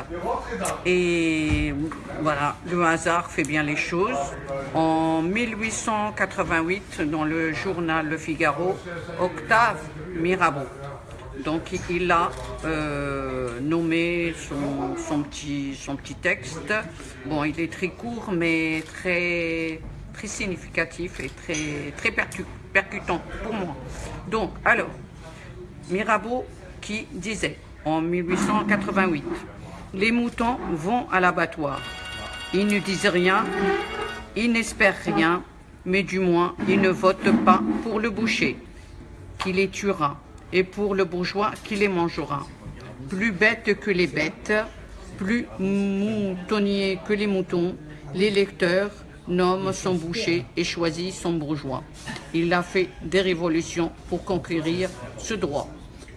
Et voilà, le hasard fait bien les choses. En 1888, dans le journal Le Figaro, Octave Mirabeau. Donc il- a euh, nommé son, son petit, son petit texte. Bon, il est très court, mais très, très significatif et très, très percu- percutant pour moi. Donc, alors, Mirabeau qui disait en 1888 Les moutons vont à l'abattoir. Ils ne disent rien, ils n'espèrent rien, mais du moins ils ne votent pas pour le boucher qui les tuera et pour le bourgeois qui les mangera. Plus bêtes que les bêtes, plus moutonnier que les moutons, l'électeur nomme son boucher et choisit son bourgeois. Il a fait des révolutions pour conquérir ce droit.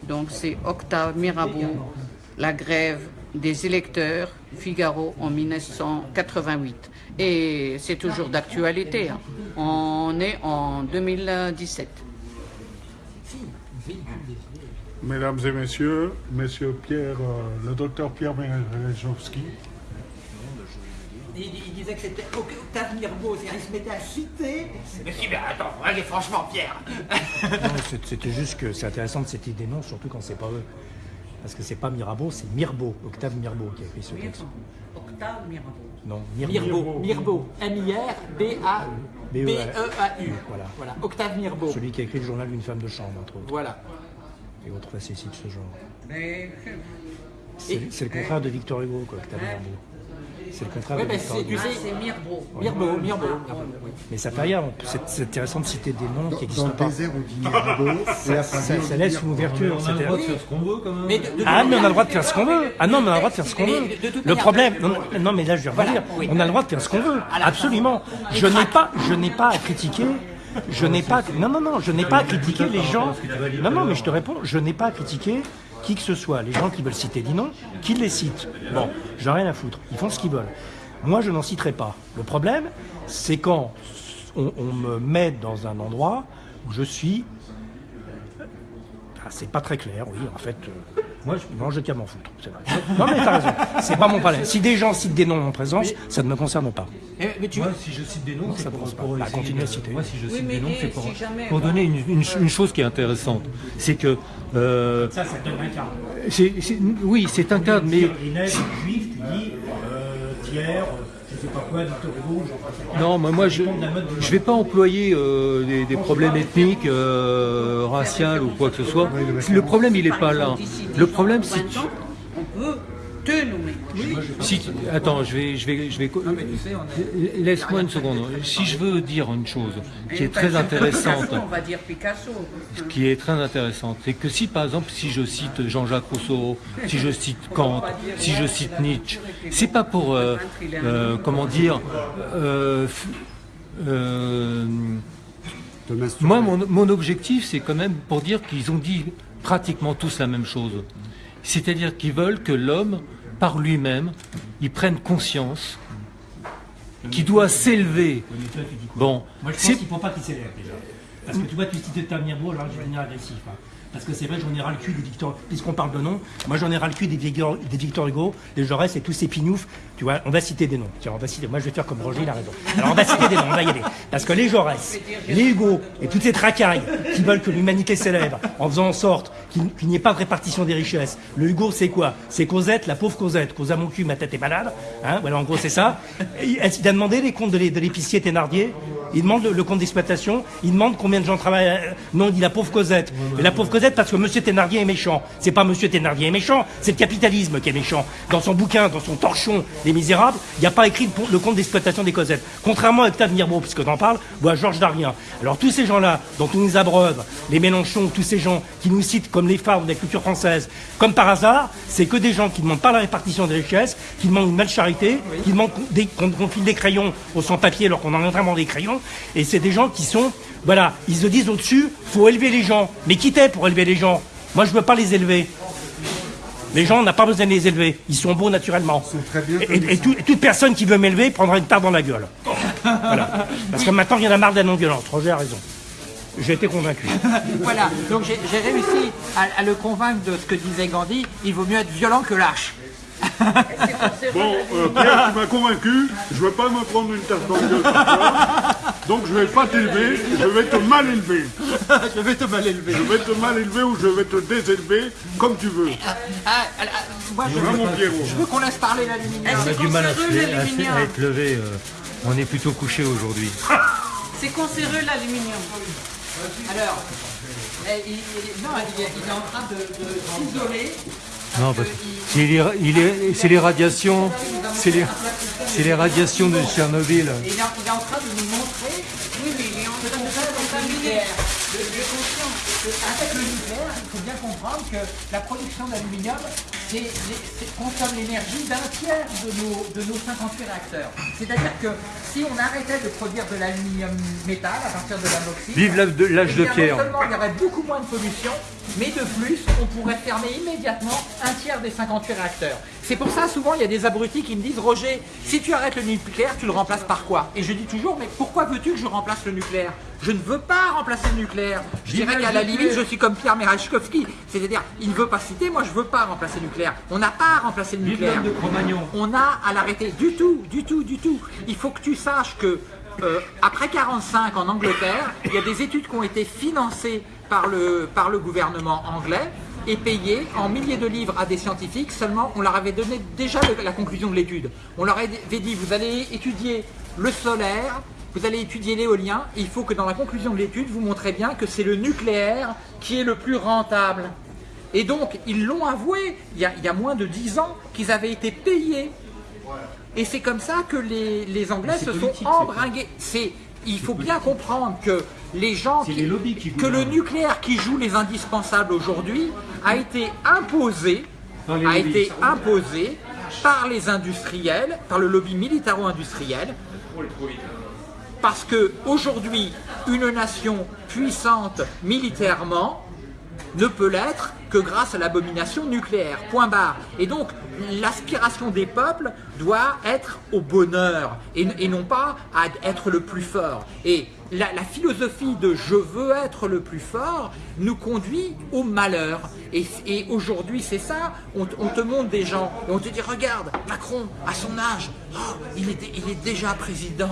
Donc c'est Octave Mirabeau, la grève des électeurs, Figaro en 1988. Et c'est toujours d'actualité. hein. On est en 2017. Mesdames et messieurs, Monsieur Pierre, euh, le docteur Pierre Merejowski, Il, il disait que c'était Oc- Octave Mirbeau, c'est-à-dire il se mettait à citer. Mais si, mais attends, allez, franchement, Pierre. C'était juste que c'est intéressant de citer des noms, surtout quand c'est pas eux. Parce que c'est pas Mirabeau, c'est Mirbeau, Octave Mirbeau qui a écrit ce texte. Octave Mirabeau. Non, Mirbeau, Mirbeau, M-I-R-B-A. B-E-A-U. B-E-A-U. Voilà. Voilà. Octave Mirbeau. Celui qui a écrit le journal d'une femme de chambre, entre autres, Voilà. et autres facéties de ce genre. Mais C'est c'est le contraire de Victor Hugo, quoi, Octave Mirbeau. C'est le contraire Oui, de mais Victor c'est, Hugo. tu ah, sais, c'est Mirbeau. Mirbeau, Mirbeau. Mirbeau, oui. Mais ça fait rien, c'est intéressant de citer des noms qui Dans le pas. désert, on dit phrase Ça, laisse une ouverture. On a le droit de faire ce qu'on veut quand même. Ah, mais on a le droit de faire ce qu'on veut. Ah non, mais on a le droit de faire ce qu'on veut. Le problème, non, mais là je vais revenir. On a le droit de faire ce qu'on veut. Absolument. Je n'ai pas, je n'ai pas à critiquer. Je n'ai pas, non, non, non, je n'ai pas à critiquer les gens. Non, non, mais je te réponds, je n'ai pas à critiquer qui que ce soit. Les gens qui veulent citer des noms, qu'ils les citent. Bon, j'en ai rien à foutre. Ils font ce qu'ils veulent. Moi, je n'en citerai pas. Le problème, c'est quand on, me met dans un endroit où je suis ah, c'est pas très clair, oui, en fait. euh, moi, je, non, m'en foutre, c'est vrai. Non, mais t'as raison, c'est pas mon problème. Si des gens citent des noms en présence, ça ne me concerne pas. Eh, Mais tu Moi, si je cite des noms, c'est ça pour, pour Bah, essayer continue à citer. Moi, si je Oui, cite mais des noms, et c'est pour, si jamais, pour voilà. donner une, une- une chose qui est intéressante. C'est que... euh, Ça, ça donne un cadre. oui, c'est un cadre, mais... juif, tu dis, euh, tiers, je sais pas quoi, passe. Non, mais moi, je je vais pas employer euh, des, des problèmes ethniques, euh, raciaux ou quoi que ce soit. Le problème, il est pas là. Le problème, c'est... Si, attends, je vais, je vais, je vais. Laisse-moi une seconde. Si je veux dire une chose qui est très intéressante, Picasso, on va dire Picasso. qui est très intéressante, c'est que si par exemple, si je cite Jean-Jacques Rousseau, si je cite Kant, si je cite Nietzsche, c'est pas pour, euh, euh, comment dire, euh, euh, moi, mon, mon objectif, c'est quand même pour dire qu'ils ont dit pratiquement tous la même chose. C'est-à-dire qu'ils veulent que l'homme, par lui-même, il prenne conscience qu'il doit s'élever. Bon, Moi, je pense qu'il ne faut pas qu'il s'élève déjà. Parce que tu vois, tu citais Tamir Beau, alors je vais devenir agressif. hein. Parce que c'est vrai, j'en ai ras le cul des Victor, puisqu'on parle de noms, moi j'en ai ras le cul des Victor, des Victor Hugo, des Jaurès et tous ces pignoufs. Tu vois, on va citer des noms. Tiens, on va citer. Moi je vais faire comme Roger, il a raison. Alors on va citer des noms, on va y aller. Parce que les Jaurès, les Hugo et toutes ces tracailles qui veulent que l'humanité s'élève en faisant en sorte qu'il n'y ait pas de répartition des richesses. Le Hugo, c'est quoi? C'est Cosette, la pauvre Cosette. À mon cul, ma tête est malade. Hein, voilà, en gros, c'est ça. Qu'il a demandé les comptes de l'é- de l'épicier Thénardier il demande le, le compte d'exploitation, il demande combien de gens travaillent. euh, Non, il dit la pauvre Cosette. Et la pauvre Cosette parce que Monsieur Thénardier est méchant. C'est pas Monsieur Thénardier est méchant, c'est le capitalisme qui est méchant. Dans son bouquin, dans son torchon des Misérables, il n'y a pas écrit le, compte d'exploitation des Cosettes. Contrairement à Octave Mirbeau, puisque t'en parles, ou à Georges Darien. Alors tous ces gens-là, dont on nous abreuve, les Mélenchon, tous ces gens qui nous citent comme les phares de la culture française, comme par hasard, c'est que des gens qui ne demandent pas la répartition des richesses, qui demandent une belle charité, qui demandent qu'on file des crayons aux sans-papiers alors qu'on en a vraiment des crayons. Et c'est des gens qui sont, voilà, ils se disent au-dessus, faut élever les gens. Mais qui t'es pour élever les gens? Moi, je veux pas les élever. Les gens, on n'a pas besoin de les élever. Ils sont beaux naturellement. très bien et, comme et ça. tout- et toute personne qui veut m'élever prendra une tarte dans la gueule. Voilà. Parce que maintenant, il y en a marre de la non-violence. Roger a raison. J'ai été convaincu. Voilà, donc j'ai j'ai réussi à, à le convaincre de ce que disait Gandhi, il vaut mieux être violent que lâche. Bon, euh, Pierre, tu m'as convaincu, je ne vais pas me prendre une tarte dans le gueule donc je ne vais pas t'élever, je vais te mal élever. Je vais te mal élever. Je vais te mal élever ou je vais te désélever, comme tu veux. Ah, ah, ah, moi, je, mon Pierrot je veux qu'on laisse parler l'aluminium. on a du mal à, se cancéreux, lever- à se- l'aluminium. à être levé. euh, on est plutôt couché aujourd'hui. C'est cancéreux l'aluminium. Alors, eh, il, il- non, il, est- il est en train de, de s'isoler. Non, parce que c'est les, radiations, c'est les, radiations de Tchernobyl. Il, est, en train de nous montrer Oui, mais il est en train de contaminer. nucléaire. Je, suis il faut bien comprendre que la production d'aluminium consomme l'énergie d'un tiers de nos, de nos 58 réacteurs. C'est-à-dire que si on arrêtait de produire de l'aluminium métal à partir de l'amoxyde, Vive l'âge de- pierre. Non seulement il y aurait beaucoup moins de pollution, mais de plus, on pourrait fermer immédiatement un tiers des 58 réacteurs. C'est pour ça, souvent, il y a des abrutis qui me disent Roger, si tu arrêtes le nucléaire, tu le remplaces par quoi? Et je dis toujours Mais pourquoi veux-tu que je remplace le nucléaire? Je ne veux pas remplacer le nucléaire. Je dirais qu'à la limite, je suis comme Pierre Merachkovski. C'est-à-dire, il ne veut pas citer, moi je veux pas remplacer le nucléaire. On n'a pas à remplacer le nucléaire. de. On a à l'arrêter du tout, du tout, du tout. Il faut que tu saches que euh, après 45 en Angleterre, il y a des études qui ont été financées par le, par le gouvernement anglais et payées en milliers de livres à des scientifiques. Seulement, on leur avait donné déjà la conclusion de l'étude. On leur avait dit, vous allez étudier le solaire vous allez étudier l'éolien, il faut que dans la conclusion de l'étude, vous montrez bien que c'est le nucléaire qui est le plus rentable. Et donc, ils l'ont avoué, il y, a, il y a moins de 10 ans, qu'ils avaient été payés. Et c'est comme ça que les, les Anglais se sont embringués. C'est, il faut bien comprendre que les gens, qui- les lobbies qui que le nucléaire qui joue les indispensables aujourd'hui a été imposé, Par les a lobbies. été imposé par les industriels, par le lobby militaro-industriel, parce que aujourd'hui, une nation puissante militairement ne peut l'être que grâce à l'abomination nucléaire. Point barre. Et donc, l'aspiration des peuples doit être au bonheur et, non pas à être le plus fort. Et la, philosophie de je veux être le plus fort nous conduit au malheur. Et, aujourd'hui, c'est ça. On, te- on te montre des gens et on te dit regarde, Macron, à son âge, oh, il est déjà président.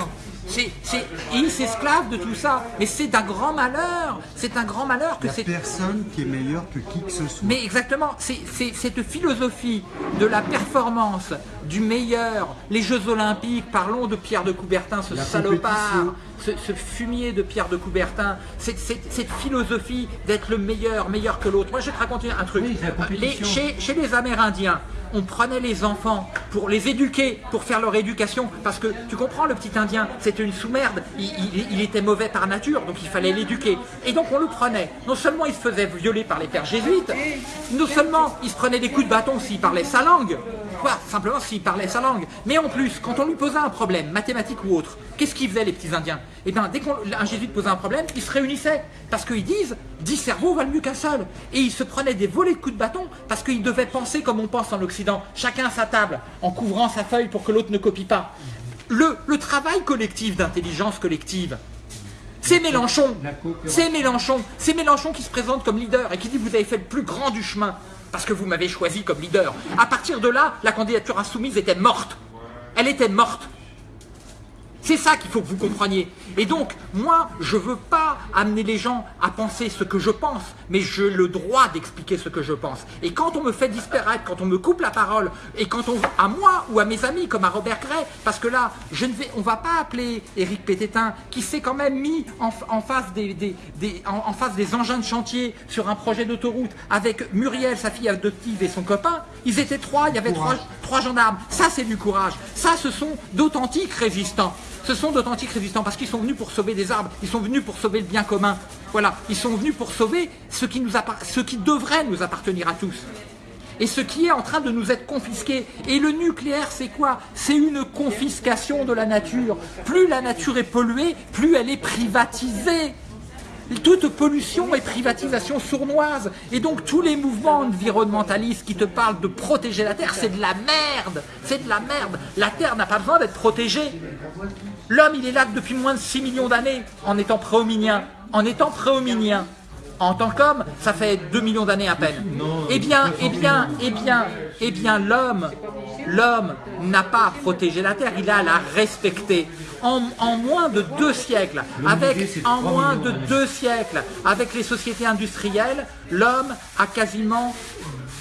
C'est, c'est, et il s'esclave de tout ça. Mais c'est un grand malheur. C'est un grand malheur que c'est. personne qui est meilleur que qui que ce soit. Mais exactement, c'est cette philosophie de la performance, du meilleur, les Jeux Olympiques, parlons de Pierre de Coubertin, ce La salopard, ce, ce fumier de Pierre de Coubertin, cette, cette- cette philosophie d'être le meilleur, meilleur que l'autre. Moi, je vais te raconter un truc. Oui. Les- chez les Amérindiens, on prenait les enfants pour les éduquer, pour faire leur éducation, parce que tu comprends, le petit Indien, c'était une sous-merde, il, était mauvais par nature, donc il fallait l'éduquer. Et donc on le prenait. Non seulement il se faisait violer par les pères jésuites, non seulement il se prenait des coups de bâton s'il parlait sa langue, quoi, simplement s'il parlait sa langue, mais en plus, quand on lui posait un problème, mathématique ou autre, qu'est-ce qu'ils faisaient les petits Indiens? Eh bien, dès qu'un jésuite posait un problème, ils se réunissaient, parce qu'ils disent, 10 cerveaux valent mieux qu'un seul. Et ils se prenaient des volets de coups de bâton, parce qu'ils devaient penser comme on pense en Occident, chacun à sa table, en couvrant sa feuille pour que l'autre ne copie pas. Le, le travail collectif d'intelligence collective, c'est Mélenchon. C'est Mélenchon. C'est Mélenchon qui se présente comme leader et qui dit vous avez fait le plus grand du chemin parce que vous m'avez choisi comme leader. À partir de là, la candidature insoumise était morte. Elle était morte. C'est ça qu'il faut que vous compreniez. Et donc, moi, je veux pas amener les gens à penser ce que je pense, mais j'ai le droit d'expliquer ce que je pense. Et quand on me fait disparaître, quand on me coupe la parole, et quand on, à moi ou à mes amis, comme à Robert Gray, parce que là, je ne vais, on va pas appeler Éric Pététin, qui s'est quand même mis en, en face des, des- des- en, en face des engins de chantier sur un projet d'autoroute avec Muriel, sa fille adoptive, et son copain. Ils étaient trois, il y avait trois, trois gendarmes. Ça, c'est du courage. Ça, ce sont d'authentiques résistants. Ce sont d'authentiques résistants parce qu'ils sont venus pour sauver des arbres, ils sont venus pour sauver le bien commun. Voilà, ils sont venus pour sauver ce qui, devrait nous appartenir à tous. Et ce qui est en train de nous être confisqué. Et le nucléaire, c'est quoi? C'est une confiscation de la nature. Plus la nature est polluée, plus elle est privatisée. Toute pollution et privatisation sournoise. Et donc tous les mouvements environnementalistes qui te parlent de protéger la Terre, c'est de la merde. C'est de la merde. La Terre n'a pas besoin d'être protégée. L'homme, il est là depuis moins de 6 millions d'années en étant préhominien. En étant préhominien. En tant qu'homme, ça fait 2 millions d'années à peine. Eh bien, eh bien, eh bien, eh bien, l'homme, l'homme n'a pas à protéger la Terre, il a à la respecter. En, en moins de deux siècles, avec en 3 moins de deux siècles, avec les sociétés industrielles, l'homme a quasiment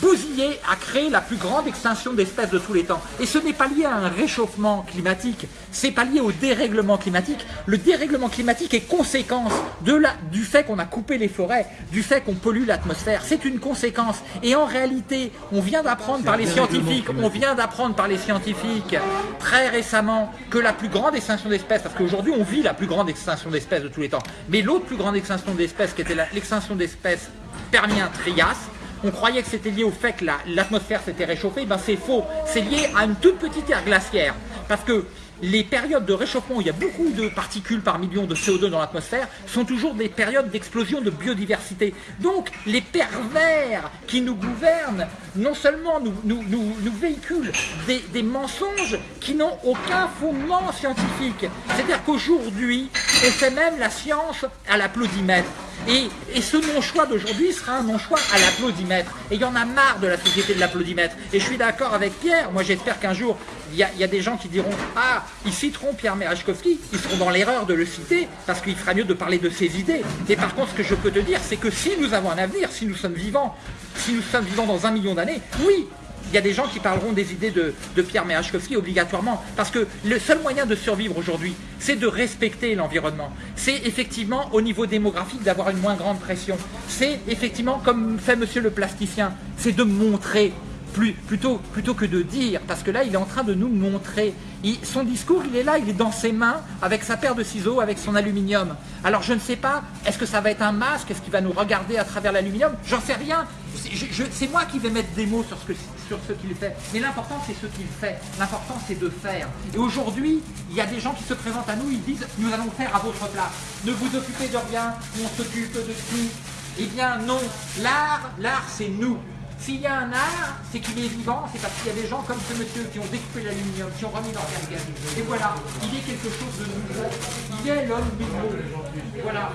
bousillé, a créé la plus grande extinction d'espèces de tous les temps. Et ce n'est pas lié à un réchauffement climatique, c'est pas lié au dérèglement climatique. Le dérèglement climatique est conséquence de la, du fait qu'on a coupé les forêts, du fait qu'on pollue l'atmosphère. C'est une conséquence. Et en réalité, on vient d'apprendre par les scientifiques, on vient d'apprendre par les scientifiques très récemment que la plus grande extinction d'espèces, parce qu'aujourd'hui on vit la plus grande extinction d'espèces de tous les temps, mais l'autre plus grande extinction d'espèces qui était l'extinction d'espèces Permien-Trias, on croyait que c'était lié au fait que la- l'atmosphère s'était réchauffée, ben c'est faux. C'est lié à une toute petite ère glaciaire. Parce que les périodes de réchauffement il y a beaucoup de particules par million de CO2 dans l'atmosphère sont toujours des périodes d'explosion de biodiversité. Donc les pervers qui nous gouvernent, non seulement nous, véhiculent des, mensonges qui n'ont aucun fondement scientifique. C'est-à-dire qu'aujourd'hui, on fait même la science à l'applaudimètre. Et, et ce non-choix d'aujourd'hui sera un non-choix à l'applaudimètre. Et il y en a marre de la société de l'applaudimètre. Et je suis d'accord avec Pierre. Moi, j'espère qu'un jour, il y a des gens qui diront Ah, ils citeront Pierre Merechkovski. Ils seront dans l'erreur de le citer parce qu'il fera mieux de parler de ses idées. Et par contre, ce que je peux te dire, c'est que si nous avons un avenir, si nous sommes vivants, si nous sommes vivants dans un million d'années, oui, il y a des gens qui parleront des idées de, Pierre Merachkovski obligatoirement, parce que le seul moyen de survivre aujourd'hui, c'est de respecter l'environnement. C'est effectivement au niveau démographique d'avoir une moins grande pression. C'est effectivement, comme fait monsieur le plasticien, c'est de montrer plutôt, que de dire, parce que là, il est en train de nous montrer. Son discours, il est là, il est dans ses mains, avec sa paire de ciseaux, avec son aluminium. Alors, je ne sais pas, est-ce que ça va être un masque? Est-ce qu'il va nous regarder à travers l'aluminium? J'en sais rien. C'est moi qui vais mettre des mots sur ce, que- sur ce qu'il fait. Mais l'important, c'est ce qu'il fait. L'important, c'est de faire. Et aujourd'hui, il y a des gens qui se présentent à nous, ils disent, nous allons faire à votre place. Ne vous occupez de rien, on s'occupe de tout. Eh bien non, l'art, l'art c'est nous. S'il y a un art, c'est qu'il est vivant, c'est parce qu'il y a des gens comme ce monsieur qui ont découpé l'aluminium, qui ont remis leur gaz. Et voilà, il est quelque chose de nouveau. Il est l'homme nouveau. Voilà.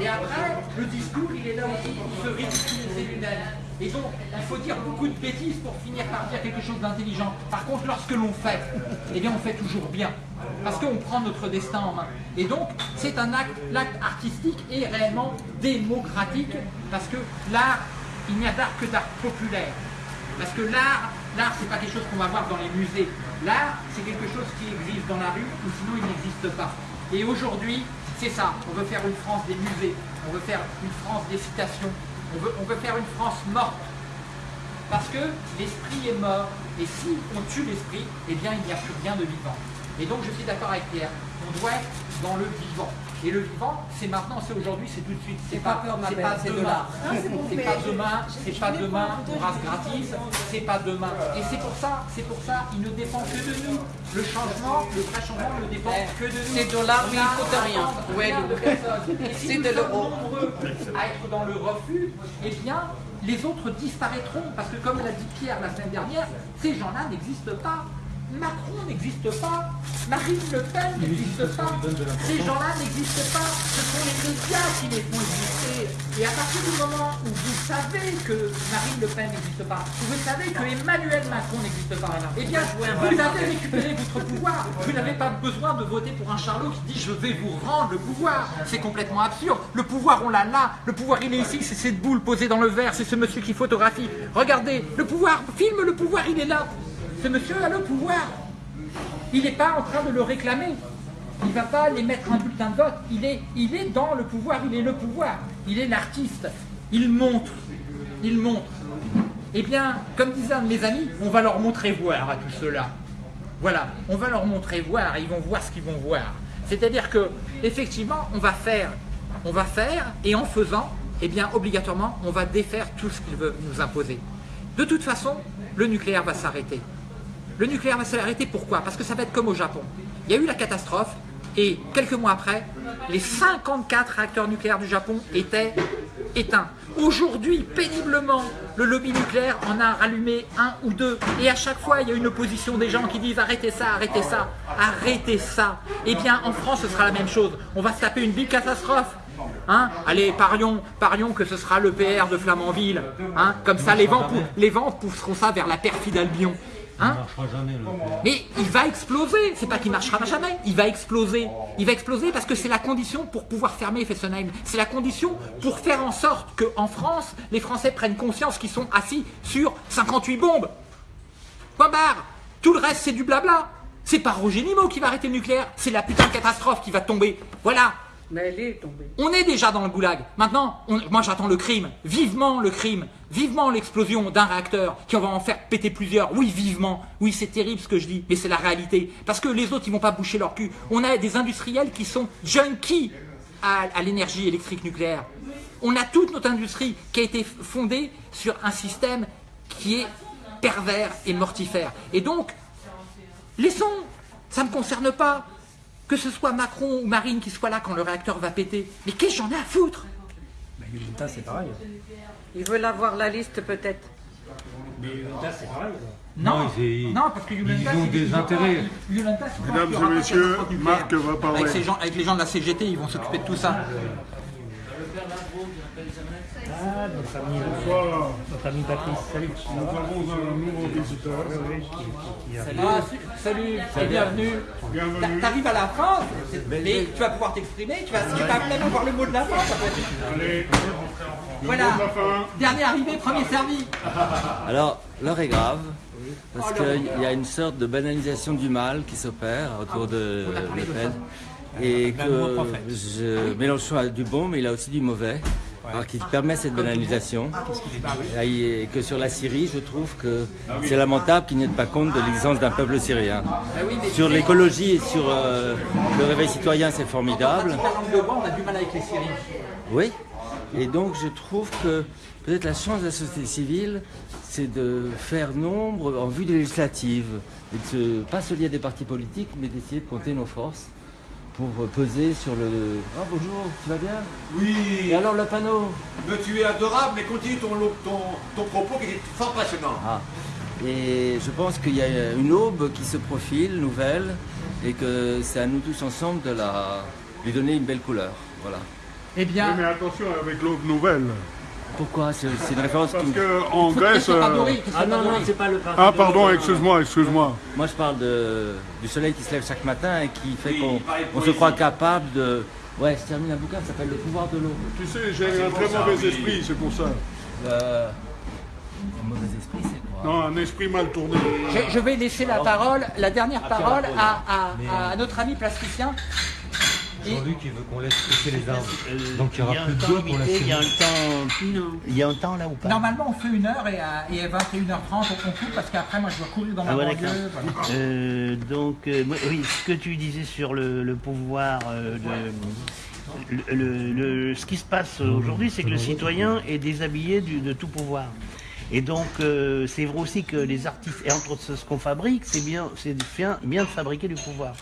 Et après, le discours, il est là aussi pour se ridiculiser lui-même. Et donc, il faut dire beaucoup de bêtises pour finir par dire quelque chose d'intelligent. Par contre, lorsque l'on fait, eh bien, on fait toujours bien. Parce qu'on prend notre destin en main. Et donc, c'est un acte, l'acte artistique est réellement démocratique, parce que l'art, il n'y a d'art que d'art populaire. Parce que l'art, l'art, c'est pas quelque chose qu'on va voir dans les musées. L'art, c'est quelque chose qui existe dans la rue, ou sinon il n'existe pas. Et aujourd'hui, c'est ça. On veut faire une France des musées. On veut faire une France des citations. On veut, on veut faire une France morte. Parce que l'esprit est mort. Et si on tue l'esprit, eh bien il n'y a plus rien de vivant. Et donc je suis d'accord avec Pierre. On doit être dans le vivant. Et le vivant, c'est maintenant, c'est aujourd'hui, c'est tout de suite. C'est pas, peur, ma c'est pas c'est de demain. l'art. C'est pas demain, c'est pas demain, on rase gratis, c'est pas demain. Et c'est pour ça, c'est pour ça, il ne dépend que de nous. Le changement, le vrai changement ne dépend que de nous. C'est de l'art, mais il a coûte rien. besoin Ouais, de personne. Et si c'est nous de sommes l'euro. nombreux à être dans le refus, eh bien, les autres disparaîtront. Parce que comme l'a dit Pierre la semaine dernière, ces gens-là n'existent pas. Macron n'existe pas, Marine Le Pen n'existe pas, ces gens-là n'existent pas, ce sont les médias qui les font exister. Et à partir du moment où vous savez que Marine Le Pen n'existe pas, où vous savez que Emmanuel Macron n'existe pas, eh bien, vous avez récupéré votre pouvoir. Vous n'avez pas besoin de voter pour un charlot qui dit je vais vous rendre le pouvoir. C'est complètement absurde. Le pouvoir, on l'a là. Le pouvoir, il est ici. C'est cette boule posée dans le verre. C'est ce monsieur qui photographie. Regardez, le pouvoir, filme le pouvoir, il est là. Ce monsieur a le pouvoir. Il n'est pas en train de le réclamer. Il ne va pas les mettre un bulletin de vote. Il est, dans le pouvoir, il est le pouvoir. Il est l'artiste. Il montre. Il montre. Eh bien, comme disait un de mes amis, on va leur montrer voir à tout cela. Voilà, on va leur montrer voir ils vont voir ce qu'ils vont voir. C'est-à-dire que, effectivement, on va faire, on va faire, et en faisant, eh bien, obligatoirement, on va défaire tout ce qu'ils veulent nous imposer. De toute façon, le nucléaire va s'arrêter. Le nucléaire va s'arrêter pourquoi? Parce que ça va être comme au Japon. Il y a eu la catastrophe et quelques mois après, les 54 réacteurs nucléaires du Japon étaient éteints. Aujourd'hui, péniblement, le lobby nucléaire en a rallumé un ou deux. Et à chaque fois, il y a une opposition des gens qui disent arrêtez ça, arrêtez ça, arrêtez ça. Eh bien, en France, ce sera la même chose. On va se taper une big catastrophe. Hein Allez, parions, parions que ce sera le PR de Flamanville. Hein Comme ça, les vents pousseront ça vers la perfide Albion. Hein mais il va exploser. C'est pas qu'il marchera jamais. Il va exploser. Il va exploser parce que c'est la condition pour pouvoir fermer Fessenheim. C'est la condition pour faire en sorte qu'en France, les Français prennent conscience qu'ils sont assis sur 58 bombes. Point barre. Tout le reste, c'est du blabla. C'est pas Roger Nimo qui va arrêter le nucléaire. C'est la putain de catastrophe qui va tomber. Voilà. On est déjà dans le goulag. Maintenant, moi j'attends le crime. Vivement le crime. Vivement l'explosion d'un réacteur qui va en faire péter plusieurs. Oui, vivement. Oui, c'est terrible ce que je dis, mais c'est la réalité. Parce que les autres, ils vont pas boucher leur cul. On a des industriels qui sont junkies à, à l'énergie électrique nucléaire. On a toute notre industrie qui a été fondée sur un système qui est pervers et mortifère. Et donc, laissons, ça ne me concerne pas. Que ce soit Macron ou Marine qui soit là quand le réacteur va péter. Mais qu'est-ce que j'en ai à foutre? Mais Yolanda, c'est pareil. Ils veulent avoir la liste peut-être. Mais Yolanda, c'est pareil. Non, ils- non, parce que Yolanda, ils ont c'est- des ils ont intérêts. Yolanda, Mesdames et messieurs. Marc va parler. Avec, ces gens, avec les gens de la CGT, ils vont s'occuper de tout ça. Ah, notre ami, Voilà, notre ami Patrice, salut. nous avons un nouveau visiteur. Arrive. Ah, salut, et bienvenue. Bienvenue. T'a- T'arrives à la fin, mais tu vas pouvoir t'exprimer, tu vas, même avoir le mot de la fin. ça peut être- Allez, Voilà. Dernier arrivé, premier servi. Alors, l'heure est grave, parce qu'il y a une sorte de banalisation du mal qui s'opère autour de Le Pen. Et que je, Mélenchon a du bon, mais il a aussi du mauvais. Alors qui permet cette banalisation. Et que sur la Syrie, je trouve que c'est lamentable qu'il n'y ait pas compte de l'existence d'un peuple syrien. Sur l'écologie et sur euh, le réveil citoyen, c'est formidable. On a du mal avec les Syriens. Oui. Et donc je trouve que peut-être la chance de la société civile, c'est de faire nombre en vue des législatives. Et de se, pas se lier à des partis politiques, mais d'essayer de compter nos forces pour peser sur le... Ah bonjour, tu vas bien? Oui. Et alors le panneau? Mais tu es adorable, mais continue ton, ton, ton propos qui est fort passionnant. Ah. Et je pense qu'il y a une aube qui se profile, nouvelle, et que c'est à nous tous ensemble de la, lui donner une belle couleur. Voilà. Eh bien... Oui, mais attention avec l'aube nouvelle. Pourquoi C'est une référence Parce qui... qu'en Grèce... euh, Ah non, non, c'est pas le Ah pardon, excuse-moi, excuse-moi. Moi je parle de, du soleil qui se lève chaque matin et qui fait qu'on on se croit capable de... Ouais, je termine un bouquin qui s'appelle Le pouvoir de l'eau. Tu sais, j'ai un très mauvais esprit, c'est pour ça. Euh, un mauvais esprit, c'est quoi Non, un esprit mal tourné. Je, je vais laisser la parole, la dernière parole à, à- à notre ami plasticien. Jean-Luc, il veut qu'on laisse pousser les arbres. Donc il n'y aura a plus un de pour la il y a un temps, il y a un temps là ou pas? Normalement, on fait une heure et à, et à 21h30, on coupe parce qu'après, moi, je dois courir dans ma Ah ouais, banlieue. d'accord. voilà. Euh, donc, euh, oui, ce que tu disais sur le, le pouvoir euh, de. Le, le- le- ce qui se passe aujourd'hui, c'est que le citoyen est déshabillé du- de tout pouvoir. Et donc, euh, c'est vrai aussi que les artistes, et entre autres ce qu'on fabrique, c'est bien, c'est bien, bien de fabriquer du pouvoir.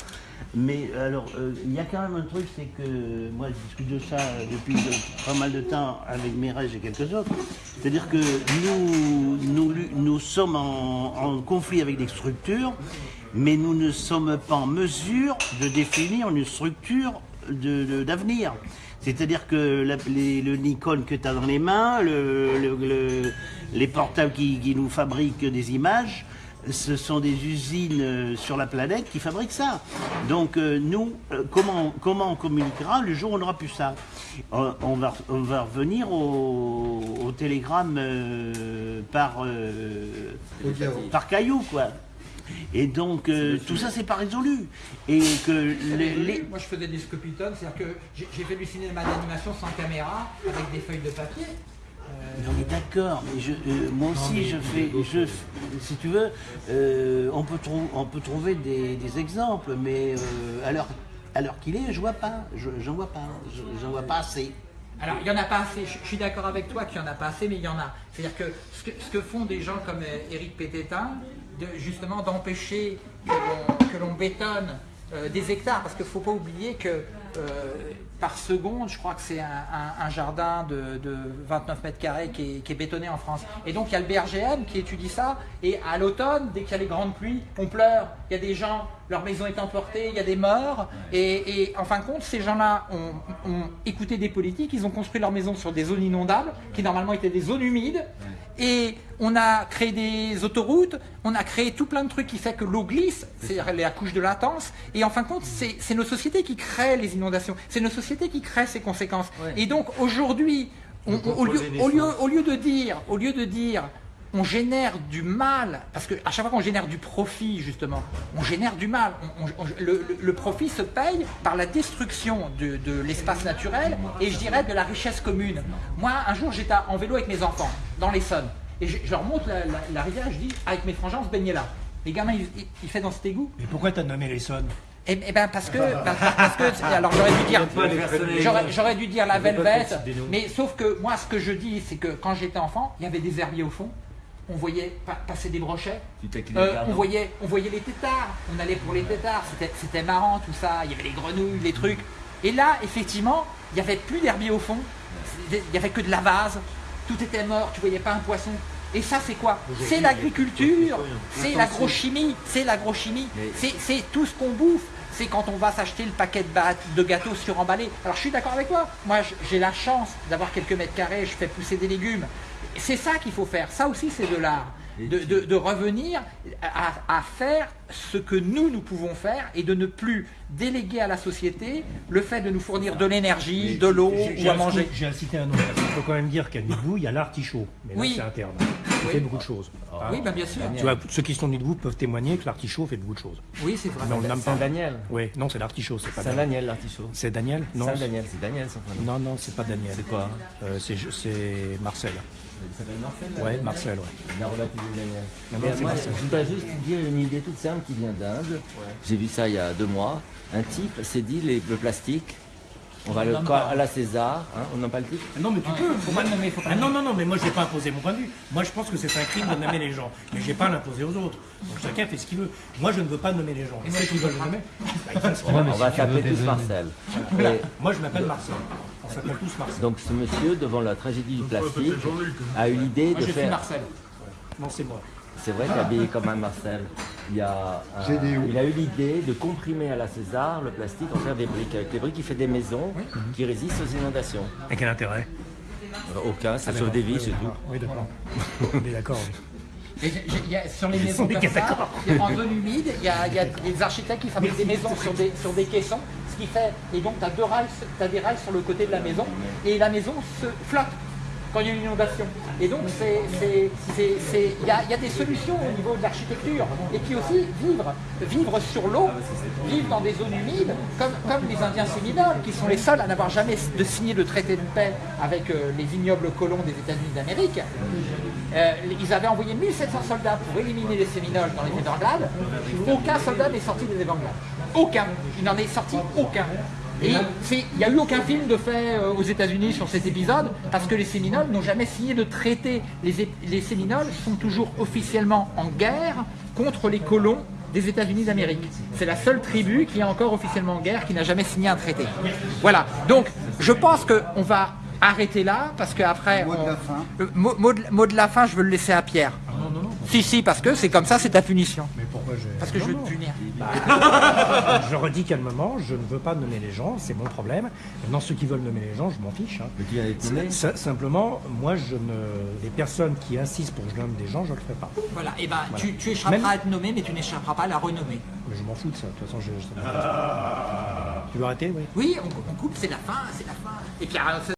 Mais alors, euh, il y a quand même un truc, c'est que moi je discute de ça depuis de- pas mal de temps avec Mérège et quelques autres. C'est-à-dire que nous, nous, sommes en, conflit avec des structures, mais nous ne sommes pas en mesure de définir une structure d'avenir. C'est-à-dire que les- le Nikon que tu as dans les mains, le- le- le- les portables qui nous fabriquent des images, ce sont des usines euh, sur la planète qui fabriquent ça. Donc euh, nous, euh, comment, comment on communiquera le jour où on n'aura plus ça? On, va, on va revenir au, au télégramme euh, par, euh, par caillou, quoi. Et donc euh, tout ça c'est pas résolu. Et que les, les- Moi, je faisais des scopitones, c'est-à-dire que j'ai fait du cinéma d'animation sans caméra, avec des feuilles de papier. Non mais d'accord, mais je, euh, moi aussi je fais, je, si tu veux, euh, on, peut trou- on peut trouver des, des exemples, mais euh, à l'heure à l'heure qu'il est, je vois pas, je j'en vois pas, je- j'en vois pas assez. Alors, il n'y en a pas assez. Je, je suis d'accord avec toi qu'il n'y en a pas assez, mais il y en a. C'est-à-dire que ce, que ce que font des gens comme euh, Éric Pététin, de, justement d'empêcher que l'on- que l'on bétonne euh, des hectares, parce qu'il ne faut pas oublier que euh, par seconde, je crois que c'est un, jardin de, de 29 mètres carrés qui est, qui est bétonné en France. Et donc il y a le BRGM qui étudie ça, et à l'automne, dès qu'il y a les grandes pluies, on pleure. Il y a des gens, leur maison est emportée, il y a des morts, et, et en fin de compte, ces gens-là ont, ont écouté des politiques, ils ont construit leur maison sur des zones inondables, qui normalement étaient des zones humides, et on a créé des autoroutes, on a créé tout plein de trucs qui fait que l'eau glisse, c'est-à-dire la couche de latence, et en fin de compte, c'est nos sociétés qui créent les inondations, c'est nos sociétés qui créent ces conséquences. Et donc aujourd'hui, on- on- au, lieu, au, lieu, au lieu de dire, au lieu de dire, on génère du mal, parce qu'à chaque fois qu'on génère du profit, justement, on génère du mal. On- on- on- le, profit se paye par la destruction de, de l'espace naturel et je dirais de la richesse commune. Moi, un jour, j'étais en vélo avec mes enfants, dans l'Essonne, et je, je leur montre la, la- la rivière, je dis, avec mes frangins, on se baignait là. Les gamins, ils, ils, ils font dans cet égout. Mais pourquoi t'as nommé les sonnes Eh, eh ben parce que, parce, parce que alors j'aurais dû dire, j'aurais, j'aurais dû dire la velvette, mais sauf que moi ce que je dis c'est que quand j'étais enfant, il y avait des herbiers au fond, on voyait pa- passer des brochets, euh, on voyait, on voyait les têtards, on allait pour les têtards, c'était, marrant tout ça, il y avait les grenouilles, les trucs, et là effectivement, il n'y avait plus d'herbier au fond, il n'y avait que de la vase, tout était mort, tu voyais pas un poisson. Et ça, c'est quoi? C'est l'agriculture, c'est l'agrochimie, c'est l'agrochimie, c'est tout ce qu'on bouffe. C'est quand on va s'acheter le paquet de, gâteaux suremballés. Alors je suis d'accord avec toi. Moi, j'ai la chance d'avoir quelques mètres carrés, je fais pousser des légumes. C'est ça qu'il faut faire. Ça aussi, c'est de l'art. de, de- de revenir à, à faire ce que nous, nous pouvons faire et de ne plus déléguer à la société le fait de nous fournir de l'énergie, de l'eau ou à manger. J'ai cité un nom. Il faut quand même dire qu'à Nidbou, il y a l'artichaut. Mais là, Oui. c'est interne. Il fait beaucoup de choses. Ah. Oui, ben bien sûr. Tu vois, ceux qui sont de Nidbou peuvent témoigner que l'artichaut fait beaucoup de choses. Oui, c'est vrai. Pas. Saint-Daniel. Oui, non, c'est l'artichaut, c'est pas Daniel. Saint-Daniel, l'artichaut. C'est Daniel? Non. C'est Daniel son prénom. Non, non, c'est pas Daniel. C'est quoi? Euh, c'est, c'est Marcel. Il s'appelle Marcel Ouais, Marcel, ouais. Il a rebaptisé Daniel. Non, Mais non, c'est moi, Marcel. je voudrais juste dire une idée toute simple qui vient d'Inde. J'ai vu ça il y a deux mois. Un type s'est dit les- le plastique, on va le nomme co- pas. à la César, hein, on n'en pas le type Non, mais tu peux. Faut pas le nommer, faut pas Ah non, non, non, mais moi je vais pas imposer mon point de vue. Moi je pense que c'est un crime de nommer les gens. Mais je vais pas l'imposer aux autres. Donc chacun fait ce qu'il veut. Moi je ne veux pas nommer les gens. Et ceux qui veulent le nommer, bah, ils font ce qu'ils veulent. On va s'appeler tous Marcel. Voilà. Et Moi je m'appelle Marcel. On s'appelle tous Marcel. donc ce monsieur, devant la tragédie du plastique, Jean-Luc. a eu l'idée Moi, de je suis faire... Marcel. Non, c'est moi. C'est vrai, t'es habillé comme un Marcel. Il, y a un- Gédéo. il a eu l'idée de comprimer à la César le plastique, en faire des briques. Avec les briques, il fait des maisons qui résistent aux inondations. Et quel intérêt Euh, Aucun, ça sauve des vies, c'est tout. Oui, d'accord. On est d'accord. Et y a- sur les maisons comme ça, en zone humide, il y y a des architectes qui fabriquent des maisons sur des, sur des caissons, ce fait, et donc tu as, deux as des rails sur le côté de la maison, et la maison se flotte quand il y a une inondation. Et donc il y a des solutions au niveau de l'architecture. Et puis aussi vivre, vivre sur l'eau, vivre dans des zones humides, comme, comme les Indiens séminoles, qui sont les seuls à n'avoir jamais de signé de traité de paix avec euh, les ignobles colons des États-Unis d'Amérique. Euh, ils avaient envoyé 1700 soldats pour éliminer les Séminoles dans les Everglades. Aucun soldat n'est sorti des Everglades. Aucun. Il n'en est sorti aucun. Et c'est- il n'y a eu aucun film de fait euh, aux États-Unis sur cet épisode parce que les Séminoles n'ont jamais signé de traité. Les, Séminoles sont toujours officiellement en guerre contre les colons des États-Unis d'Amérique. C'est la seule tribu qui est encore officiellement en guerre, qui n'a jamais signé un traité. Voilà. Donc, je pense qu'on va arrêter là parce qu'après. Mot de la fin. Le mot, mot de, mot de la fin, je veux le laisser à Pierre. Si, si, parce que c'est comme ça, c'est ta punition. Mais pourquoi je. Parce que je veux non. te punir. Je redis calmement, je ne veux pas nommer les gens, c'est mon problème. Maintenant, ceux qui veulent nommer les gens, je m'en fiche. hein. Mais nommé. S- Simplement, moi, je ne. Les personnes qui insistent pour que je nomme des gens, je ne le ferai pas. Voilà, et ben tu, tu échapperas Même- à être nommé, mais tu n'échapperas pas à la renommer. Mais je m'en fous de ça. De toute façon, je. je- Tu veux arrêter, oui Oui, on, on coupe, c'est la fin, c'est la fin. Et puis, alors,